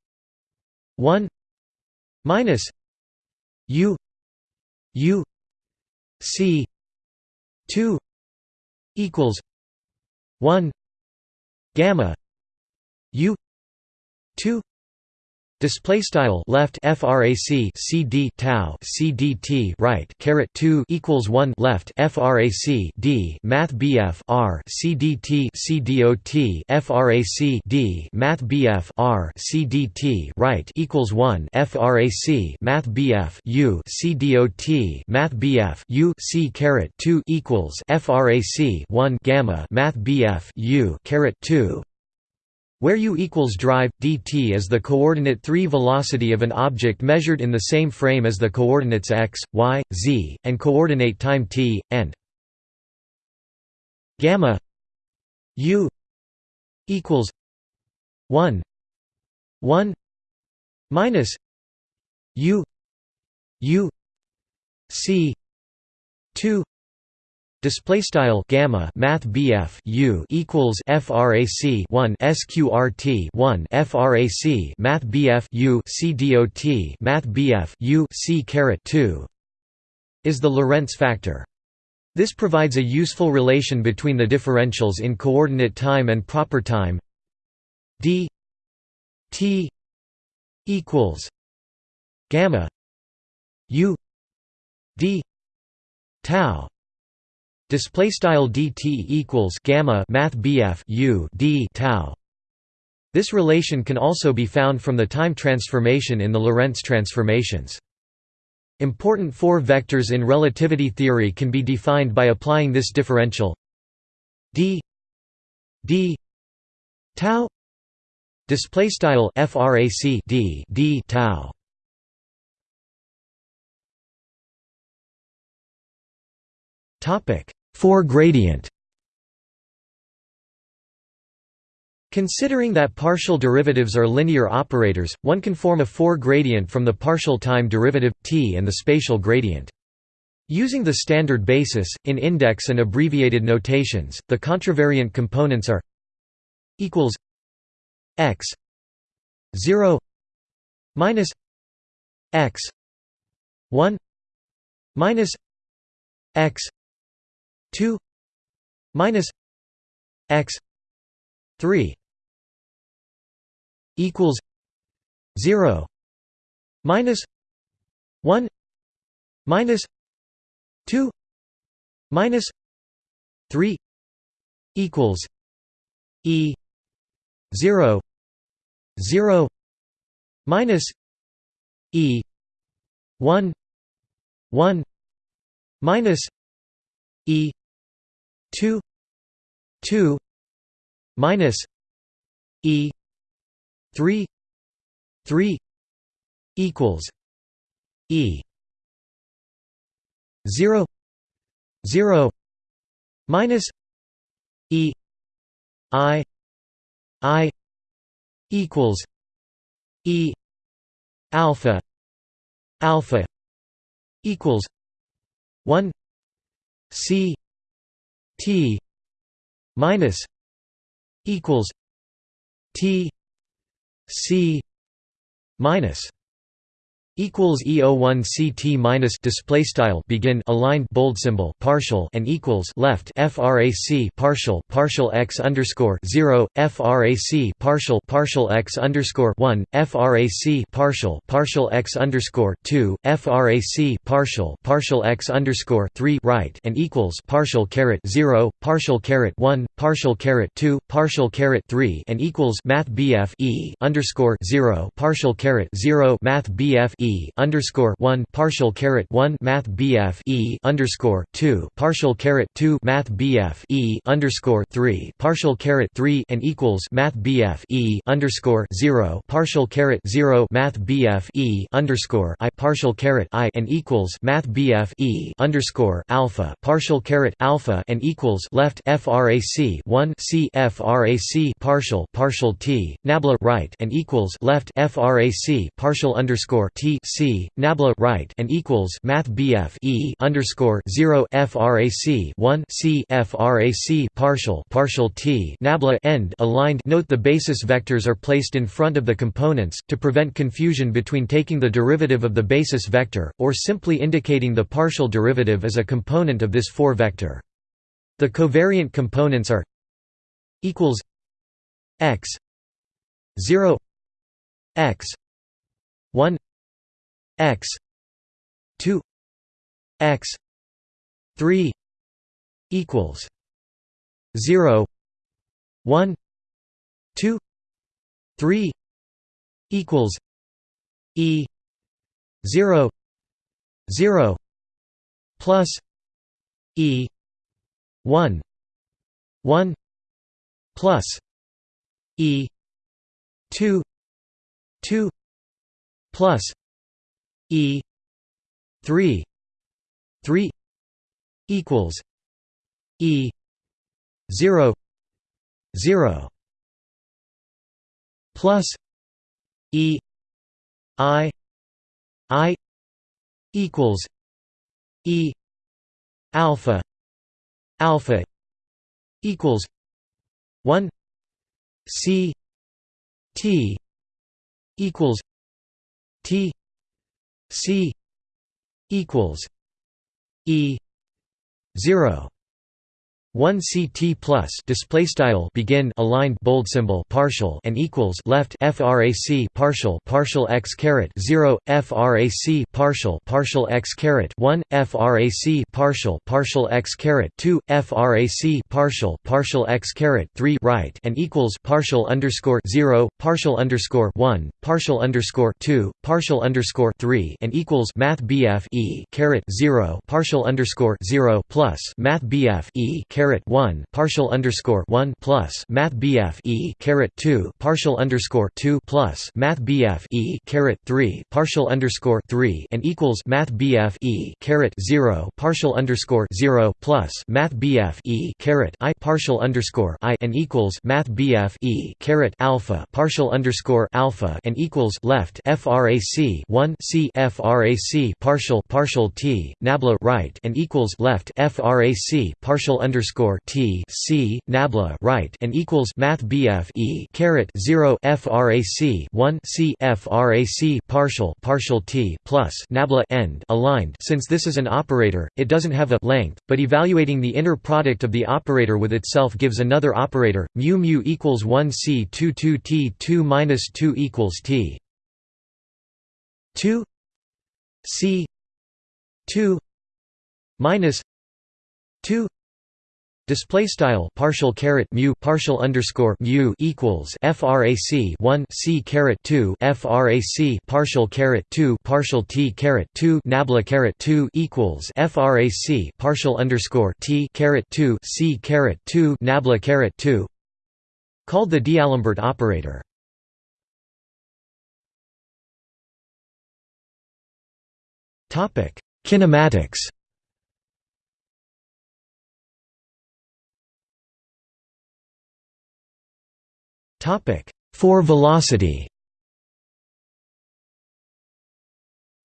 1 minus u u c 2 equals 1 gamma u 2 Display style left frac cd tau cdt right caret 2 equals 1 left frac d math bf r cdt cdot frac d math bf r cdt right equals 1 frac math bf u cdot math bf u c caret 2 equals frac 1 gamma math bf u caret 2 where u equals drive, dt is the coordinate 3 velocity of an object measured in the same frame as the coordinates x, y, z, and coordinate time t, and gamma u equals 1 1 minus u u c 2 Display style gamma math U equals frac 1 sqrt 1 frac math BF U C dot math BF U C caret 2 is the Lorentz factor. This provides a useful relation between the differentials in coordinate time and proper time d t equals gamma u d tau Display style dt equals gamma math bf u d tau. This relation can also be found from the time transformation in the Lorentz transformations. Important four vectors in relativity theory can be defined by applying this differential d d tau display style frac d d tau topic 4 gradient Considering that partial derivatives are linear operators, one can form a 4 gradient from the partial time derivative, t and the spatial gradient. Using the standard basis, in index and abbreviated notations, the contravariant components are equals x 0 minus x 1 minus x 2 minus x 3 equals 0 minus 1 minus 2 minus 3 equals e 0 0 minus e 1 1 minus e 2 2 minus e 3 3 equals e 0 0 minus e i i equals e alpha alpha equals 1 c T minus equals T C minus equals E01 CT minus display style begin aligned bold symbol partial and equals left frac partial partial x underscore 0 frac partial partial x underscore 1 frac partial partial x underscore 2 frac partial partial x underscore 3 right and equals partial caret 0 partial caret 1 partial caret 2 partial caret 3 and equals math bf e underscore 0 partial caret 0 math bf e underscore one partial caret one Math BF E underscore two partial caret two Math BF E underscore three partial caret three and equals Math BF E underscore zero partial caret zero Math BF E underscore I partial caret I and equals Math BF E underscore alpha partial caret alpha and equals left FRAC t 1 c frac partial partial t nabla right and equals left frac partial underscore t c nabla right and equals math bf e underscore 0 frac 1 c frac partial partial t nabla end aligned. Note the basis vectors are placed in front of the components to prevent confusion between taking the derivative of the basis vector or simply indicating the partial derivative as a component of this 4 vector the covariant components are equals x 0 x 1 x 2 x 3 equals 0 1 2 3 equals e 0 0 plus e 1 1 plus e 2 2 plus e 3 3 equals e 0 0 plus e i i equals e alpha alpha equals 1 c t equals t c equals e 0 1 ct plus display style begin aligned bold symbol partial and equals left frac partial partial x caret 0 frac partial partial x caret 1 frac partial partial x caret 2 frac partial partial x caret 3 right and equals partial underscore 0 partial underscore 1 partial underscore 2 partial underscore 3 and equals math bf e caret 0 partial underscore 0 plus math bf e caret 1 partial underscore 1 plus math BF E caret 2 partial underscore 2 plus math BF E caret 3 partial underscore 3 and equals math BF E caret 0 partial underscore 0 plus math BF E caret I partial underscore I and equals math BF E caret alpha partial underscore alpha and equals left frac 1 C frac partial partial T nabla right and equals left frac partial underscore underscore T C nabla right and equals Math BF E caret zero FRAC one C FRAC partial partial T plus nabla end aligned. Since this is an operator, it doesn't have a length, but evaluating the inner product of the operator with itself gives another operator, mu mu equals one C two two T two minus two equals T. two C two minus two Display style partial caret mu partial underscore mu equals frac 1 c caret 2 frac partial caret 2 partial t caret 2 nabla caret 2 equals frac partial underscore t caret 2 c caret 2 nabla caret 2 called the D'Alembert operator. Topic: Kinematics. Topic: Four velocity.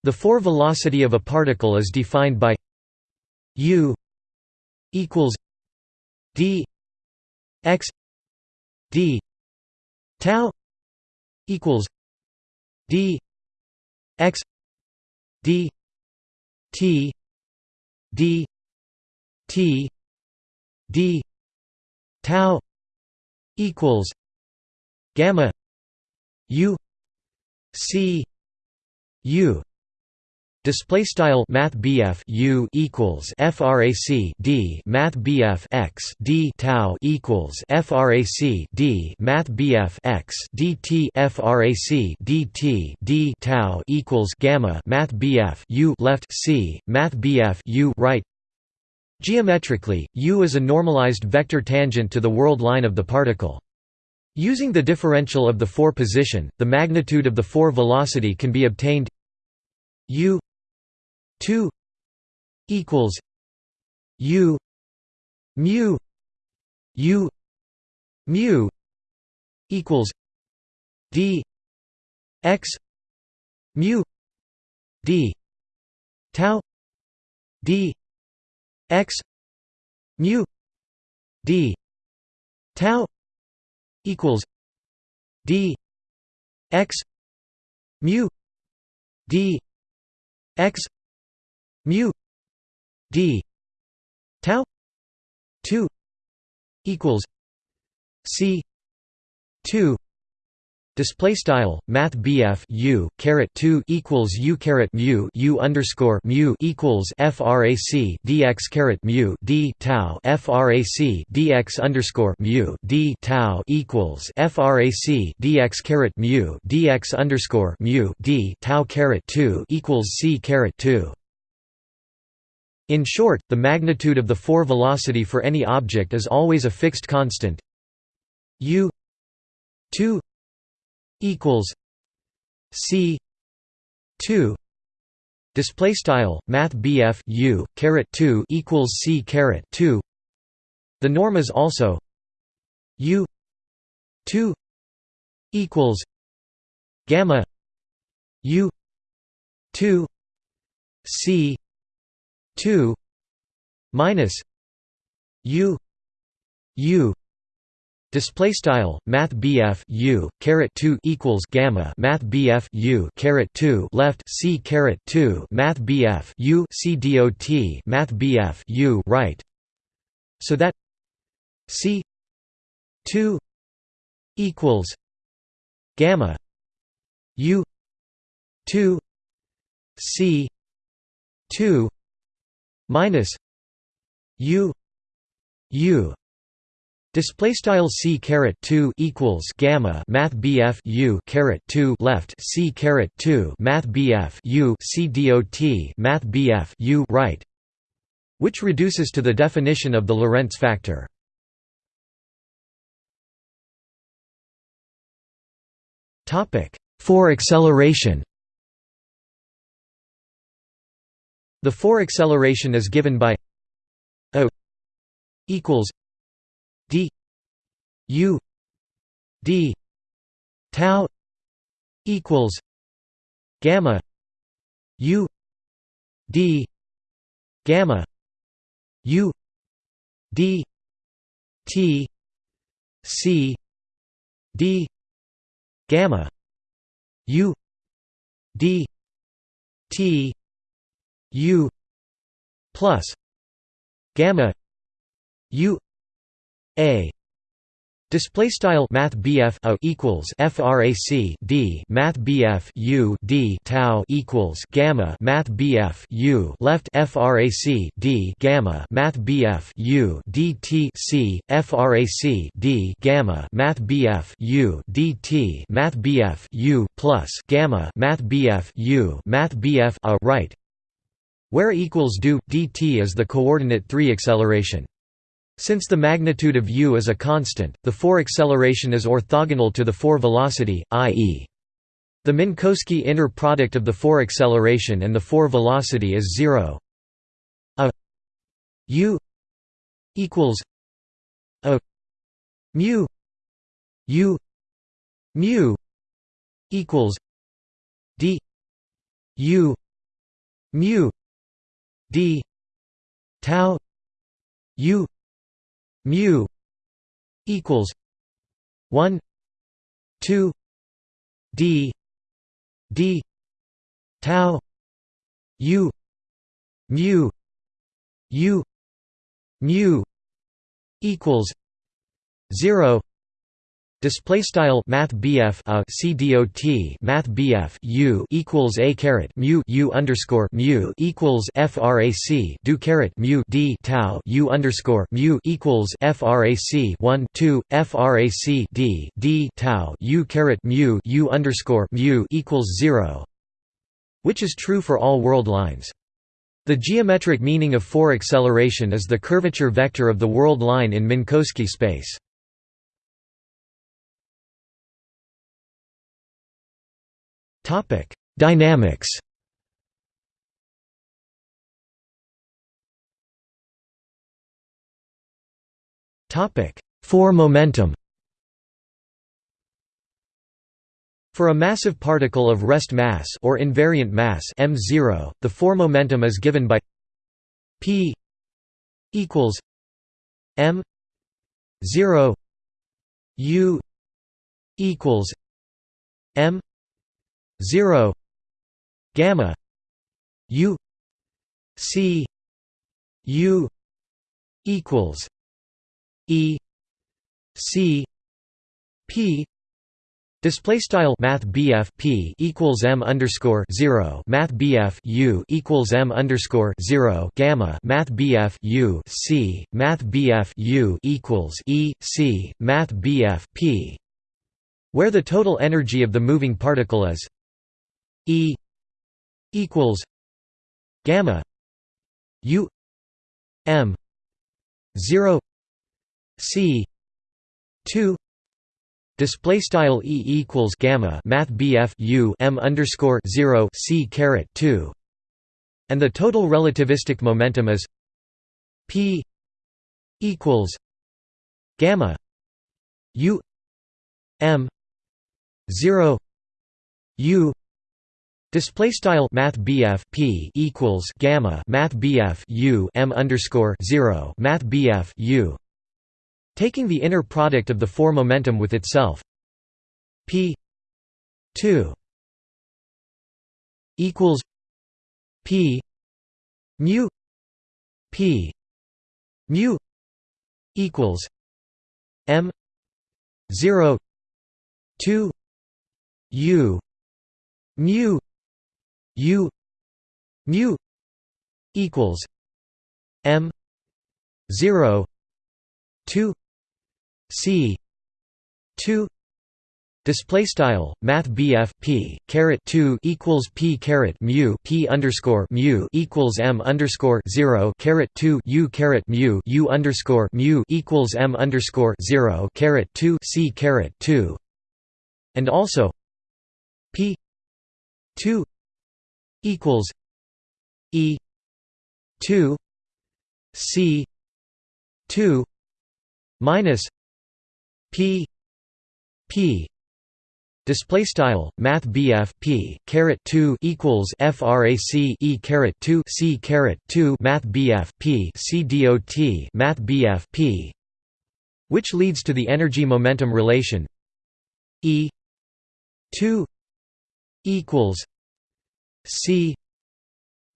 The 4 velocity of a particle is defined by u equals d x d tau equals d x d t d t d tau equals gamma u c u Display style Math U equals FRAC D Math x D tau equals FRAC D Math x DT FRAC DT D tau equals gamma Math U left C Math U right Geometrically, U is a normalized vector tangent to the world line of the particle. Using the differential of the 4 position, the magnitude of the 4 velocity can be obtained u 2 equals u mu u mu equals d x mu d tau d x mu d tau equals d x mu d x mu d tau 2 equals c 2 Display style Math BF U caret two equals U caret mu U underscore mu equals FRAC DX caret mu D tau FRAC DX underscore mu D tau equals FRAC DX caret mu DX underscore mu D tau caret two equals C caret two. In short, the magnitude of the four velocity for any object is always a fixed constant U two equals C two display style math BF U caret 2 equals C caret 2 the norm is also U 2 equals gamma U 2 C 2 minus U U Display style Math BF U caret two equals gamma Math BF U caret two left C caret two Math BF U C dot Math BF U right. So that C two equals gamma U two C two minus U U Display style c caret two equals gamma math bf u caret two left c caret two math bf u c dot math bf u right, which reduces to the definition of the Lorentz factor. Topic four acceleration. The four acceleration is given by a equals d u d tau equals gamma u d gamma u d t c d gamma u d t u plus gamma u a. Display style Math BF a equals FRAC D. Math BF U D. Tau equals Gamma. Math BF U left FRAC D. Gamma. Math BF U DT C. FRAC D. Gamma. Math BF U DT Math BF U plus Gamma. Math BF U. Math BF a right. Where equals do dt is the coordinate 3 acceleration since the magnitude of u is a constant, the 4 acceleration is orthogonal to the 4 velocity, i.e. the Minkowski inner product of the 4 acceleration and the 4 velocity is 0 a u equals a mu u mu equals d u mu d tau u mu equals 1 2 d d tau u mu u mu equals 0 Display style Math BF a C dot Math BF U equals A caret mu U underscore mu equals FRAC do caret mu D tau U underscore mu equals FRAC one two FRAC D D tau U caret mu U underscore mu equals zero which is true for all world lines. The geometric meaning of 4 acceleration is the curvature vector of the world line in Minkowski space. Topic: Dynamics. Topic: 4 momentum. For a massive particle of rest mass or invariant mass m0, the 4 momentum is given by p equals m 0 u equals m 0 gamma u c u equals e c p. Display style Math P equals M underscore zero Math U equals M underscore zero Gamma Math U C Math U equals E C Math P. Where the total energy of the moving particle is E equals Gamma U M zero C two Display style e equals gamma math bf u m underscore zero c caret two, and the total relativistic momentum is p equals gamma u m zero u Display style Math P equals Gamma Math BF U M underscore zero Math BF U. Taking the inner product of the four momentum with itself. P 2 equals p mu p mu equals m 0 2 u mu u mu equals m 0 2 C two display style math BF P caret 2 equals P caret mu P underscore mu equals M underscore 0 caret 2 U caret mu U underscore mu equals M underscore 0 caret 2 C caret 2 and also P 2 equals E 2 C 2 minus P P. Display style math BF P caret 2 equals frac E caret 2 C caret 2 math BF P C dot math BF P. Which leads to the energy momentum relation E 2 equals C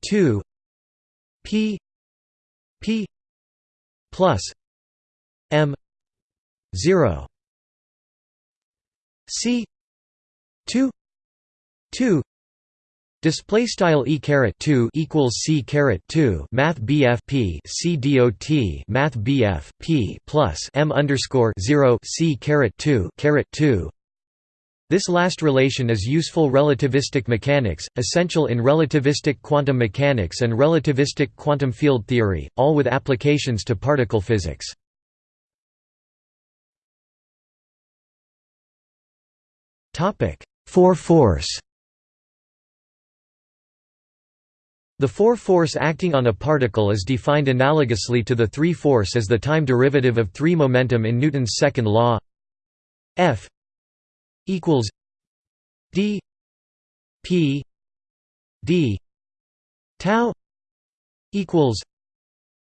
2 P P plus M 0 C 2 2 Display style e caret two equals c caret two math BF P C dot math BF P plus m underscore zero c caret two caret two. This last relation is useful relativistic mechanics, essential in relativistic quantum mechanics and relativistic quantum field theory, all with applications to particle physics. 4 force The 4 force acting on a particle is defined analogously to the 3 force as the time derivative of 3 momentum in Newton's second law F equals d p d tau equals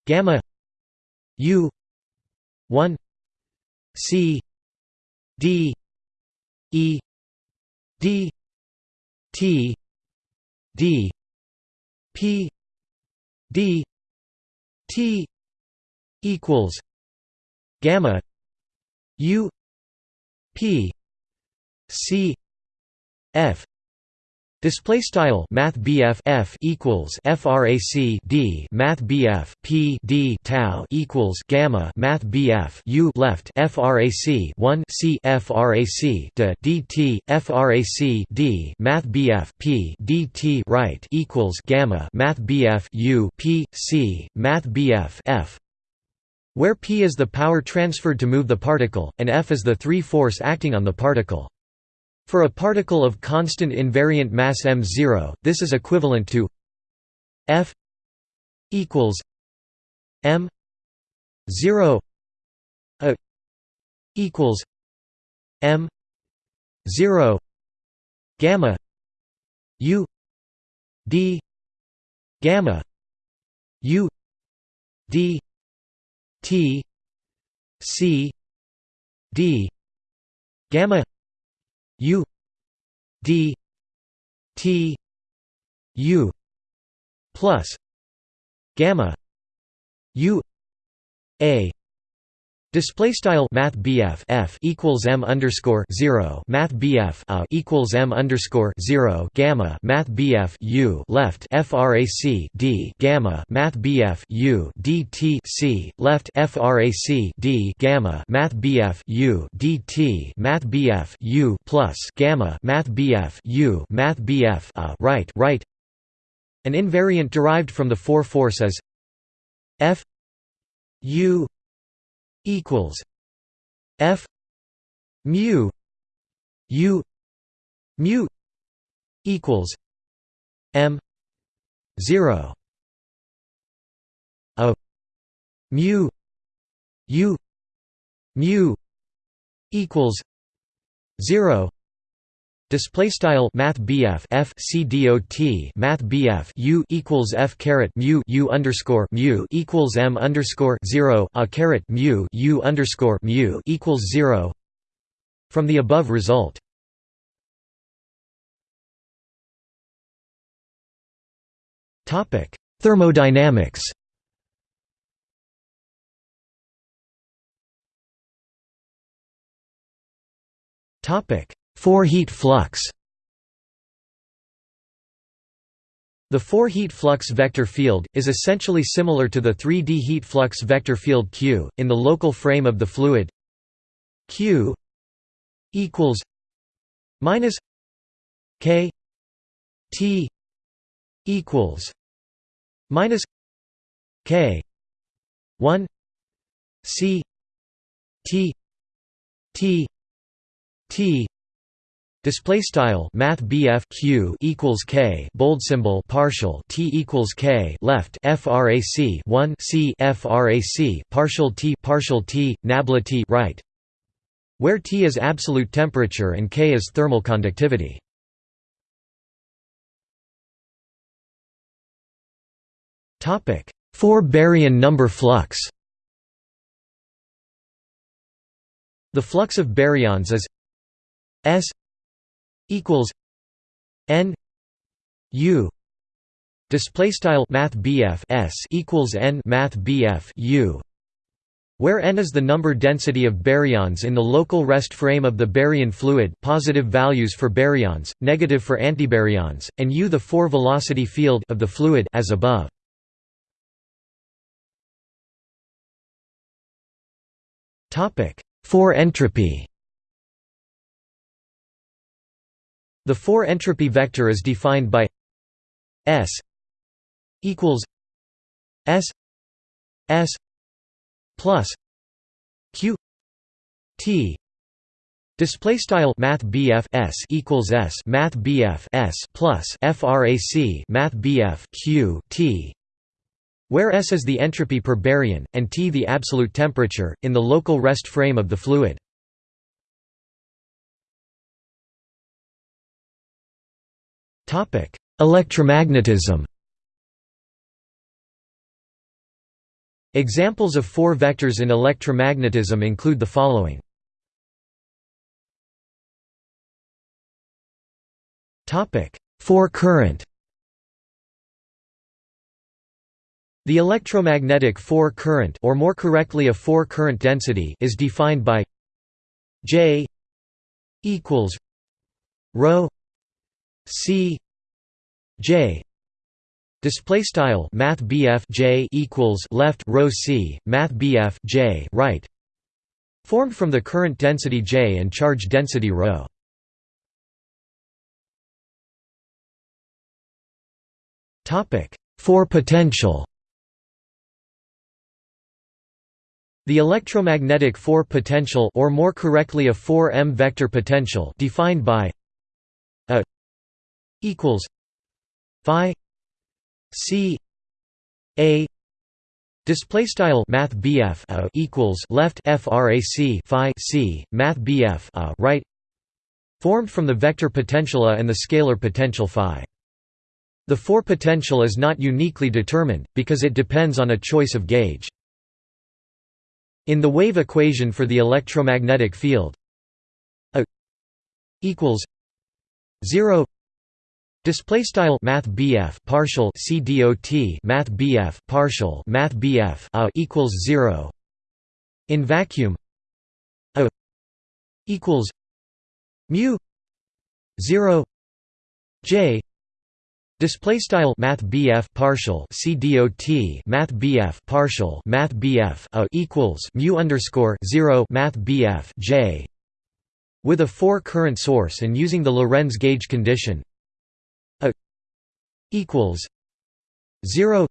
gamma u 1 c d e d t d p d t equals gamma u p c f Display style Math F equals FRAC D Math P D tau equals gamma Math U left FRAC 1 C FRAC de DT FRAC D Math P DT right equals gamma Math U P C Math F where P is the power transferred to move the particle, and F is the three force acting on the particle. For a particle of constant invariant mass m0, this is equivalent to F equals m 0 a equals m 0 gamma u d gamma u d t c d gamma u d t u plus gamma u a Display style Math F equals M underscore zero Math a equals M underscore zero Gamma Math U left FRAC D Gamma Math U DT C left FRAC D Gamma Math U DT Math U plus Gamma Math U Math a right right. An invariant derived from the four force is F U equals F mu U mu equals M zero a mu U mu equals zero Display style Math BF F C D O T Math BF U equals F caret mu U underscore mu equals M underscore zero a caret mu U underscore mu equals zero from the above result. Topic Thermodynamics Topic 4-heat flux. The 4-heat flux vector field, is essentially similar to the 3D heat flux vector field Q, in the local frame of the fluid. Q equals minus K T equals minus K 1 C T T T Display style Math Q equals K bold symbol partial T equals K left FRAC 1 C FRAC partial T partial T nabla T right. Where T is absolute temperature and K is thermal conductivity. Topic 4 baryon number flux. The flux of baryons is S equals n u display style math s equals n math u where n is the number density of baryons in the local rest frame of the baryon fluid positive values for baryons, negative for antibaryons, and u the four-velocity field of the fluid as above. Four entropy The 4 entropy vector is defined by S equals S S plus Q T Display style Math S equals S Math S plus FRAC Math Q T where S is the entropy per baryon, and T the absolute temperature, in the local rest frame of the fluid. Electromagnetism Examples of four vectors in electromagnetism include the following. Topic: Four current The electromagnetic four current or more correctly a four current density is defined by J equals rho C J display style math J equals left rho C math J right formed from the current density J and charge density rho topic 4 potential. The electromagnetic 4 potential or more correctly a 4m vector potential defined by a equals phi c a Display style Math BF a uh, equals left frac phi c Math BF a uh, right formed from the vector potential A and the scalar potential phi. The four potential is not uniquely determined, because it depends on a choice of gauge. In the wave equation for the electromagnetic field A equals 0 Display style Math BF partial C dot Math BF partial Math BF a equals zero. In vacuum, a equals mu zero J Display style Math BF partial C dot Math BF partial Math BF a equals mu underscore zero Math BF J with a four current source and using the Lorentz gauge condition equals 0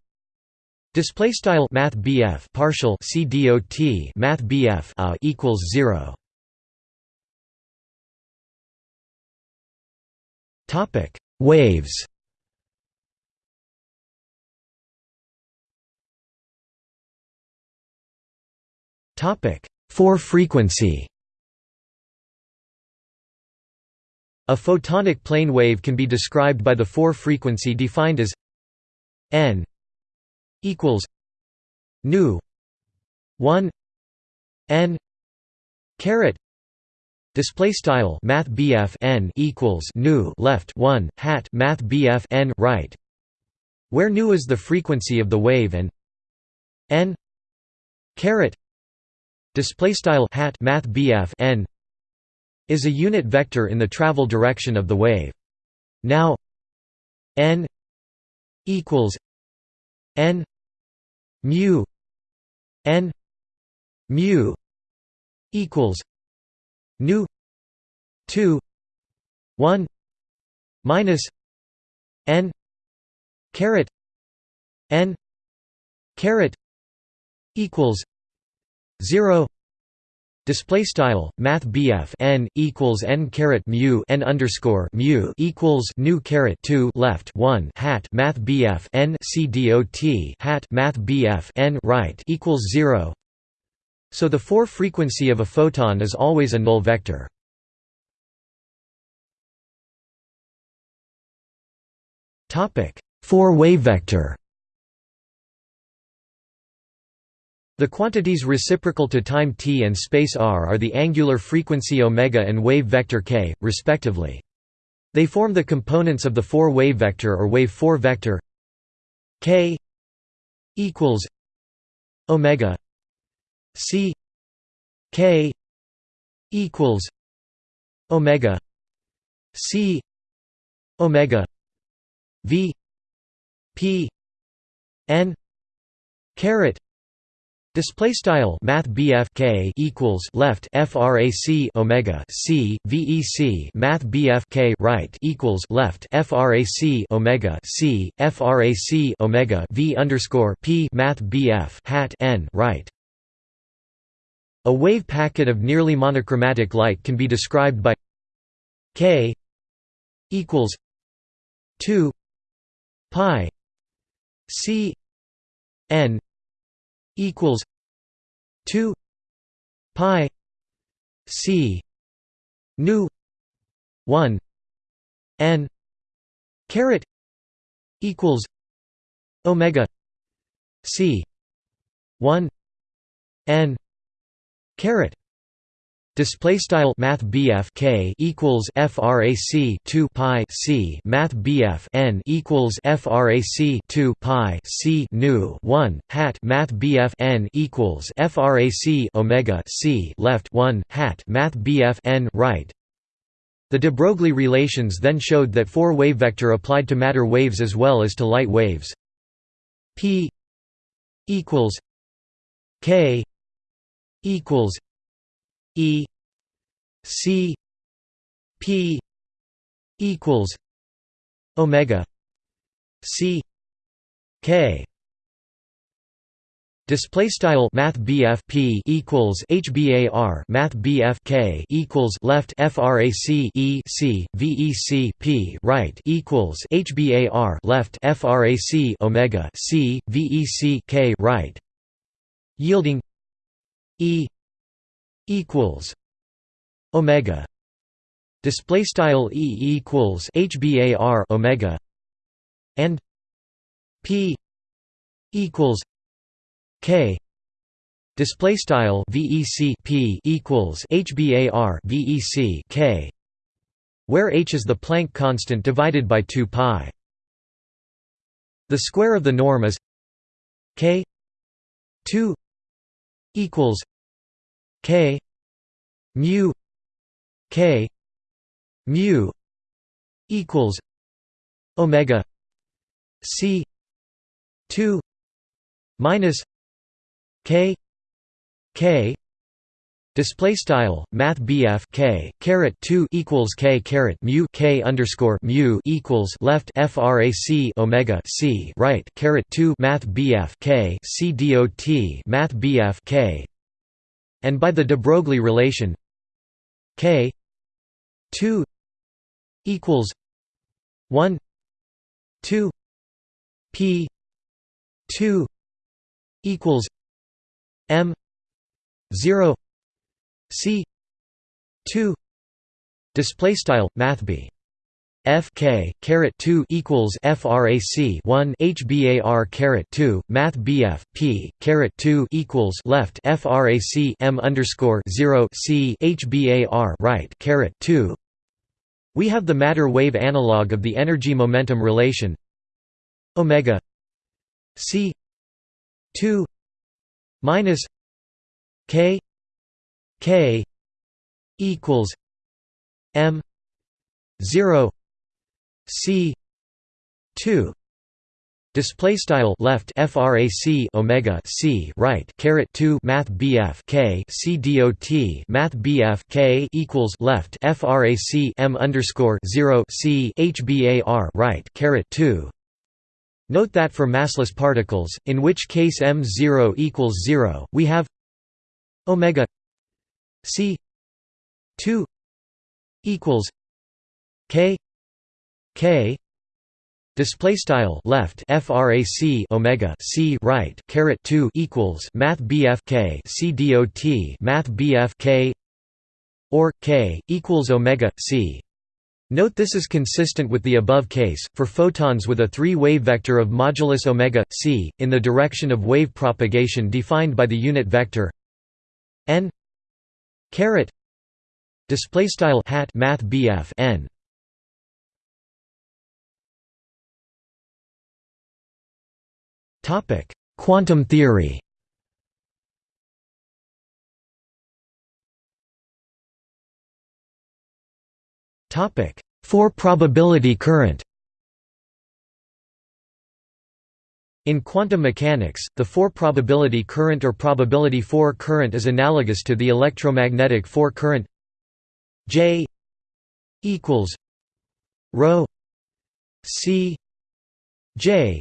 display style math BF partial C dot math BF a equals 0 topic waves. Topic 4 frequency A photonic plane wave can be described by the four frequency defined as n equals nu 1 n caret display style math BF n equals nu left 1 hat math BF n right where nu is the frequency of the wave and n caret display style hat math BF n is a unit vector in the travel direction of the wave. Now n equals n mu n mu equals nu 2 1 minus n caret n caret equals 0 Display style Math BF n equals n caret mu n underscore mu equals nu caret two left one hat Math BF n c dot hat Math BF n right equals zero. So the four frequency of a photon is always a null vector. Topic four wave vector. The quantities reciprocal to time t and space r are the angular frequency omega and wave vector k, respectively. They form the components of the four-wave vector or wave-4 vector k equals omega c k equals omega c omega v p n caret Display style Math K equals left frac Omega C VEC Math K right equals left frac Omega C. Frac Omega V underscore P. Math BF hat N right. A wave packet of nearly monochromatic light can be described by K equals two pi C N equals 2 pi c nu 1 n caret equals omega c 1 n caret Display style Math K equals FRAC two Pi C. Math N equals FRAC two Pi C. Nu one. Hat Math N equals FRAC Omega C. Left one. Hat Math N right. The de Broglie relations then showed that four wave vector applied to matter waves as well as to light waves. P equals K equals E C P equals Omega C K. Display style Math P equals HBAR Math K equals left FRAC E C VEC P right equals HBAR left FRAC Omega C VEC K right. Yielding E equals omega. Display style E equals HBAR omega. And P equals K. Display style VEC P equals HBAR VEC K where h is the Planck constant divided by 2 pi. The square of the norm is k 2 equals k mu k mu equals omega c 2 minus k k Display style Math BF K caret two equals K caret mu K underscore mu equals left FRAC Omega C right caret two Math BF K C dot Math BF K. And by the de Broglie relation K two equals one two P two equals M zero C two display style math b f k caret 2 equals frac 1 hbar caret 2 math bf p caret 2 equals left frac m underscore 0 c hbar right caret 2 we have the matter wave analog of the energy momentum relation omega c 2 minus k K equals M zero C two Display style left frac omega c right caret 2 math bf k c dot math bf k equals left frac m underscore 0 c hbar right caret 2 Note that for massless particles, in which case m0 equals 0, we have omega C two equals K K. Display style left frac omega c right caret 2 equals math bf k c dot math bf k or k equals omega c. Note this is consistent with the above case, for photons with a three-wave vector of modulus omega, c, in the direction of wave propagation defined by the unit vector n Caret display style hat math BF n topic. Quantum theory. Topic. Four probability current. In quantum mechanics, the 4-probability current or probability 4 current is analogous to the electromagnetic 4 current J equals rho C J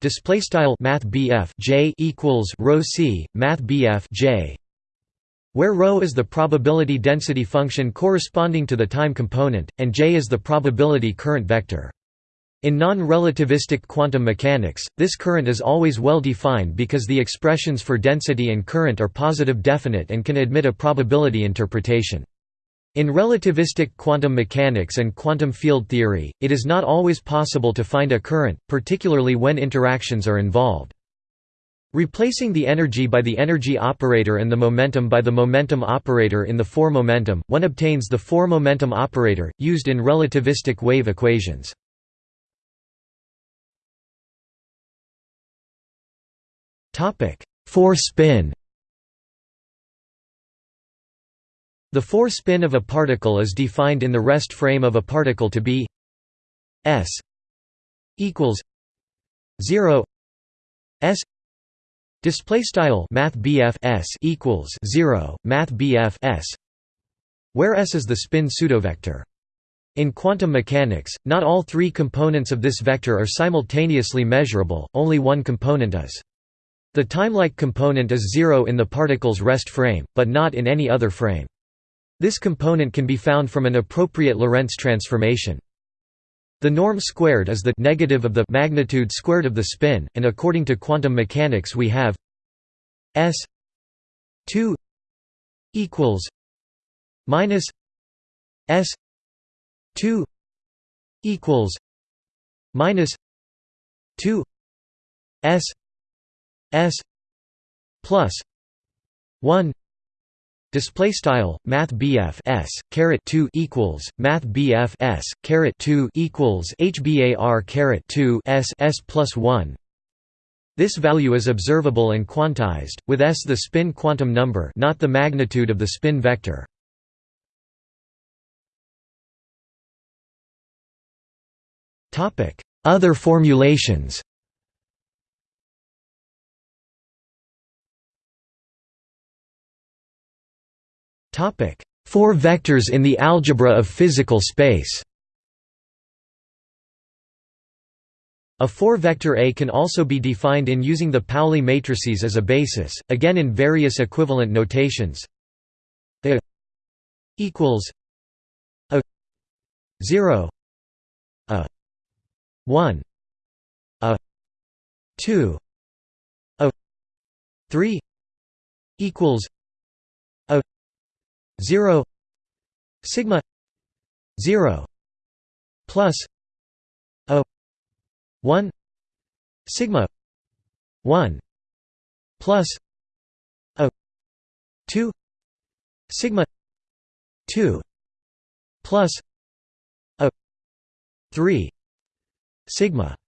display style math J equals rho C math J where ρ is the probability density function corresponding to the time component and J is the probability current vector in non-relativistic quantum mechanics, this current is always well defined because the expressions for density and current are positive definite and can admit a probability interpretation. In relativistic quantum mechanics and quantum field theory, it is not always possible to find a current, particularly when interactions are involved. Replacing the energy by the energy operator and the momentum by the momentum operator in the 4 momentum, one obtains the 4 momentum operator, used in relativistic wave equations. 4-spin The 4-spin of a particle is defined in the rest frame of a particle to be s equals 0 s display style math s equals 0 math s where s is the spin pseudovector in quantum mechanics, not all three components of this vector are simultaneously measurable, only one component is. The timelike component is zero in the particle's rest frame, but not in any other frame. This component can be found from an appropriate Lorentz transformation. The norm squared is the negative of the magnitude squared of the spin, and according to quantum mechanics we have S two equals minus S two equals minus two S S plus one Display style Math S caret two equals Math S caret two equals HBAR caret two S S plus one. This value is observable and quantized, with S the spin quantum number, not the magnitude of the spin vector. Topic: Other formulations. Four vectors in the algebra of physical space. A four-vector A can also be defined in using the Pauli matrices as a basis, again in various equivalent notations. A equals a 0 a 1 a 2 a 3 equals 0 sigma 0 plus a 1 sigma 1 plus a 2 sigma 2 plus a 3 sigma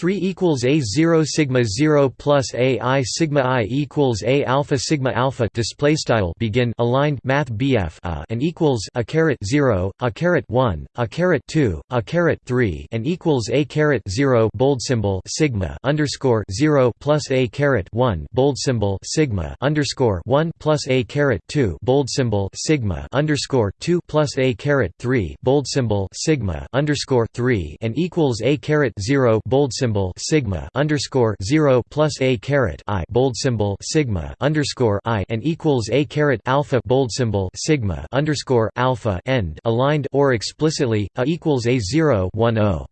3 equals a 0 sigma 0 plus a i sigma i equals a alpha sigma alpha display style begin aligned math bf a uh, and equals a caret 0 a caret 1 a caret 2 a caret 3 and equals a caret 0 bold symbol sigma underscore 0 plus a caret 1 bold symbol sigma underscore 1 plus a caret 2 bold symbol sigma underscore 2 plus a caret 3 bold symbol sigma underscore 3 and equals a caret 0 bold symbol symbol sigma underscore zero plus a caret i bold symbol sigma underscore i and equals a caret alpha bold symbol sigma underscore alpha end aligned or explicitly a equals a zero one o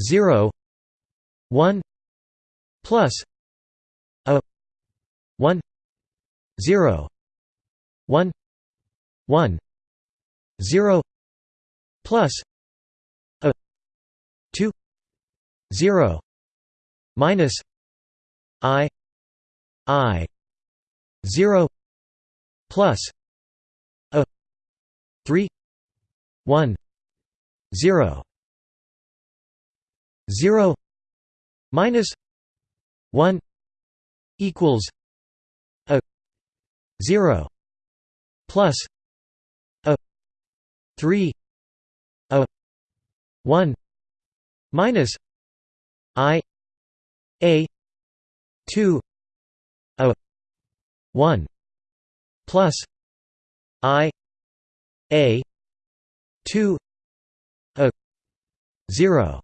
zero one plus a one zero one one zero plus 0 minus i i 0 plus a 3 1 0 0 minus 1 equals a 0 plus a 3 a 1 minus I A two A one plus I A two A zero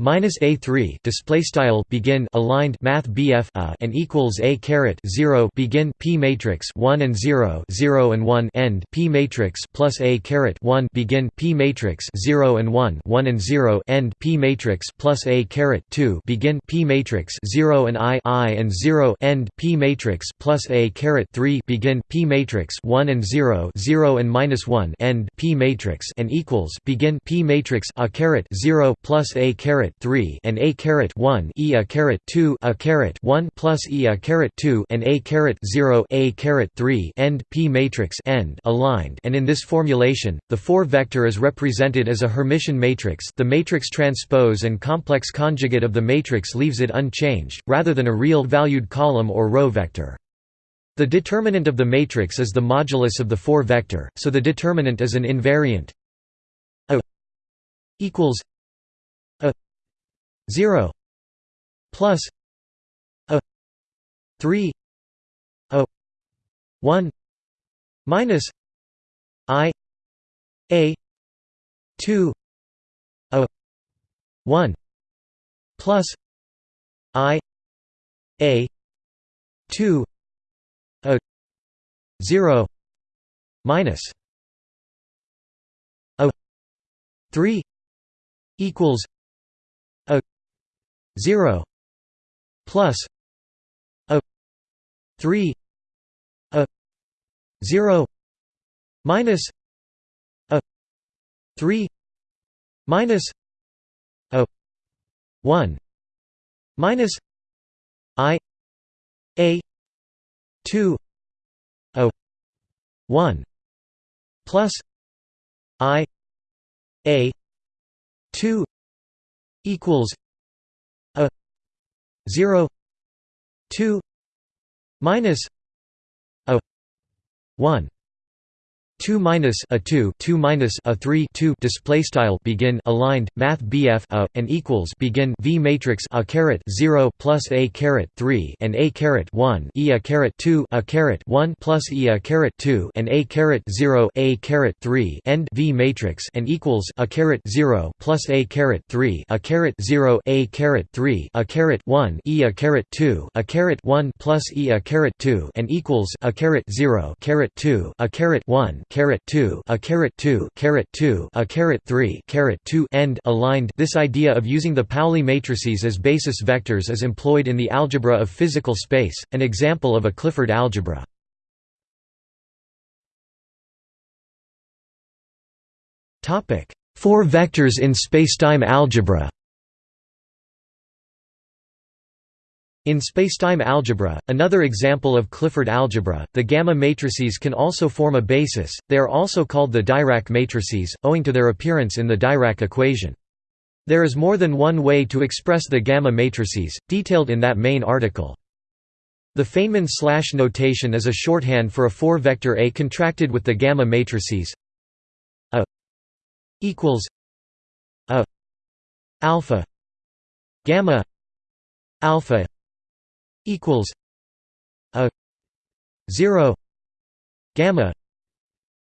minus a three display style begin aligned math BF a and equals a caret zero begin p matrix one and zero zero and one end p matrix plus a caret one begin p matrix zero and one one and zero end p matrix plus a caret two begin p matrix zero and i i and zero end p matrix plus a caret three begin p matrix one and zero zero and minus one end p matrix and equals begin p matrix a caret zero plus a caret caret 3 and a caret 1 e a caret 2 a caret 1 plus e a caret 2 and a caret 0 a caret 3 end p matrix end aligned. And in this formulation the 4 vector is represented as a Hermitian matrix. The matrix transpose and complex conjugate of the matrix leaves it unchanged rather than a real valued column or row vector. The determinant of the matrix is the modulus of the 4 vector so the determinant is an invariant. A equals 0 plus a 3 a 1 minus i a 2 a 1 plus i a 2 a 0 minus a 3 equals 0 plus a plus 3 a 0 minus a 3 minus a 1 minus i a 2 a 1 plus i a 2 equals 0 2 minus a 1 2 minus a 2 2 minus a 3 2 display style begin aligned math BF a and equals begin V matrix a caret 0 plus a caret 3 and a caret 1 e a caret 2 a caret 1 plus e a caret 2 and a caret 0 a caret 3 end V matrix and equals a caret 0 plus a caret 3 a caret 0 a caret 3 a caret 1 e a caret 2 a caret 1 plus e a caret 2 and equals a caret 0 caret 2 a caret 1 caret 2 a caret 2 caret 2 a caret 3 caret 2 end aligned. This idea of using the Pauli matrices as basis vectors is employed in the algebra of physical space an example of a Clifford algebra. Topic 4 vectors in spacetime algebra In spacetime algebra, another example of Clifford algebra, the gamma matrices can also form a basis, they are also called the Dirac matrices, owing to their appearance in the Dirac equation. There is more than one way to express the gamma matrices, detailed in that main article. The Feynman slash notation is a shorthand for a four-vector A contracted with the gamma matrices A equals A alpha gamma alpha equals a 0 gamma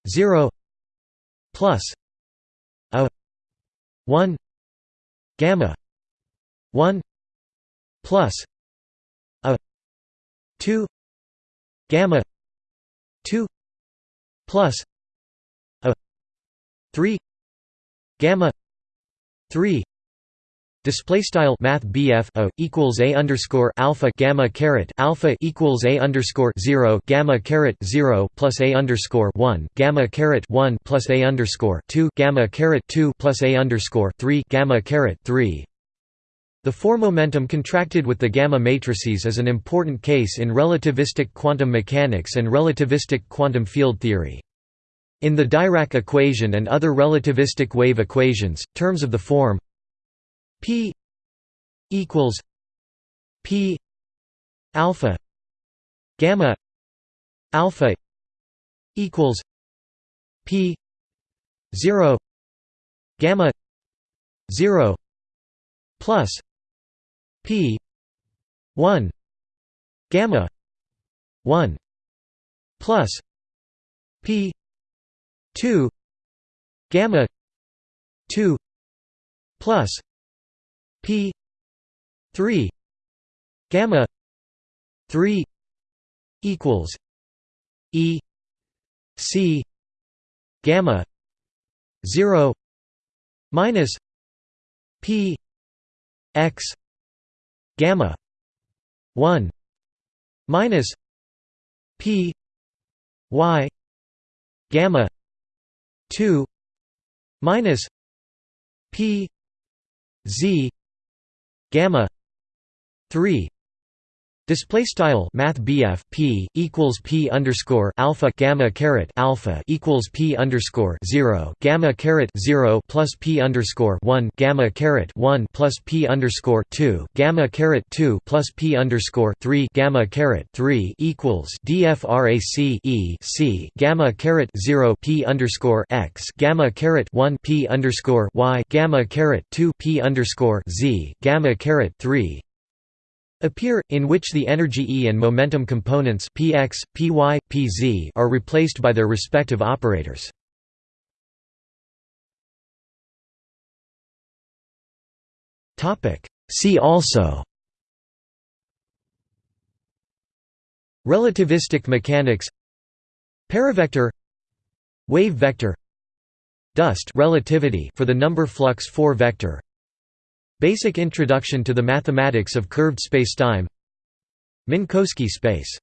0 plus a 1 gamma 1 plus a 2 gamma 2 plus a 3 gamma 3 Display style Math BF a equals a underscore alpha gamma caret alpha equals a underscore zero gamma caret zero plus a underscore one gamma caret one plus a underscore two gamma caret two plus a underscore three gamma caret three. The four momentum contracted with the gamma matrices is an important case in relativistic quantum mechanics and relativistic quantum field theory. In the Dirac equation and other relativistic wave equations, terms of the form P equals P alpha gamma alpha equals P zero gamma zero plus P one gamma one plus P two gamma two plus p 3 gamma 3 equals e c gamma 0 minus p x gamma 1 minus p y gamma 2 minus p z gamma 3 Display style Math BF P equals P underscore alpha gamma caret alpha equals P underscore zero gamma caret zero plus P underscore one gamma caret one plus P underscore two gamma caret two plus P underscore three gamma caret three equals DFRAC E C gamma caret zero P underscore X gamma caret one P underscore Y gamma caret two P underscore Z gamma caret three appear, in which the energy E and momentum components px, py, pz are replaced by their respective operators. See also Relativistic mechanics Paravector Wave vector Dust relativity for the number flux 4 vector Basic Introduction to the Mathematics of Curved Spacetime. Minkowski space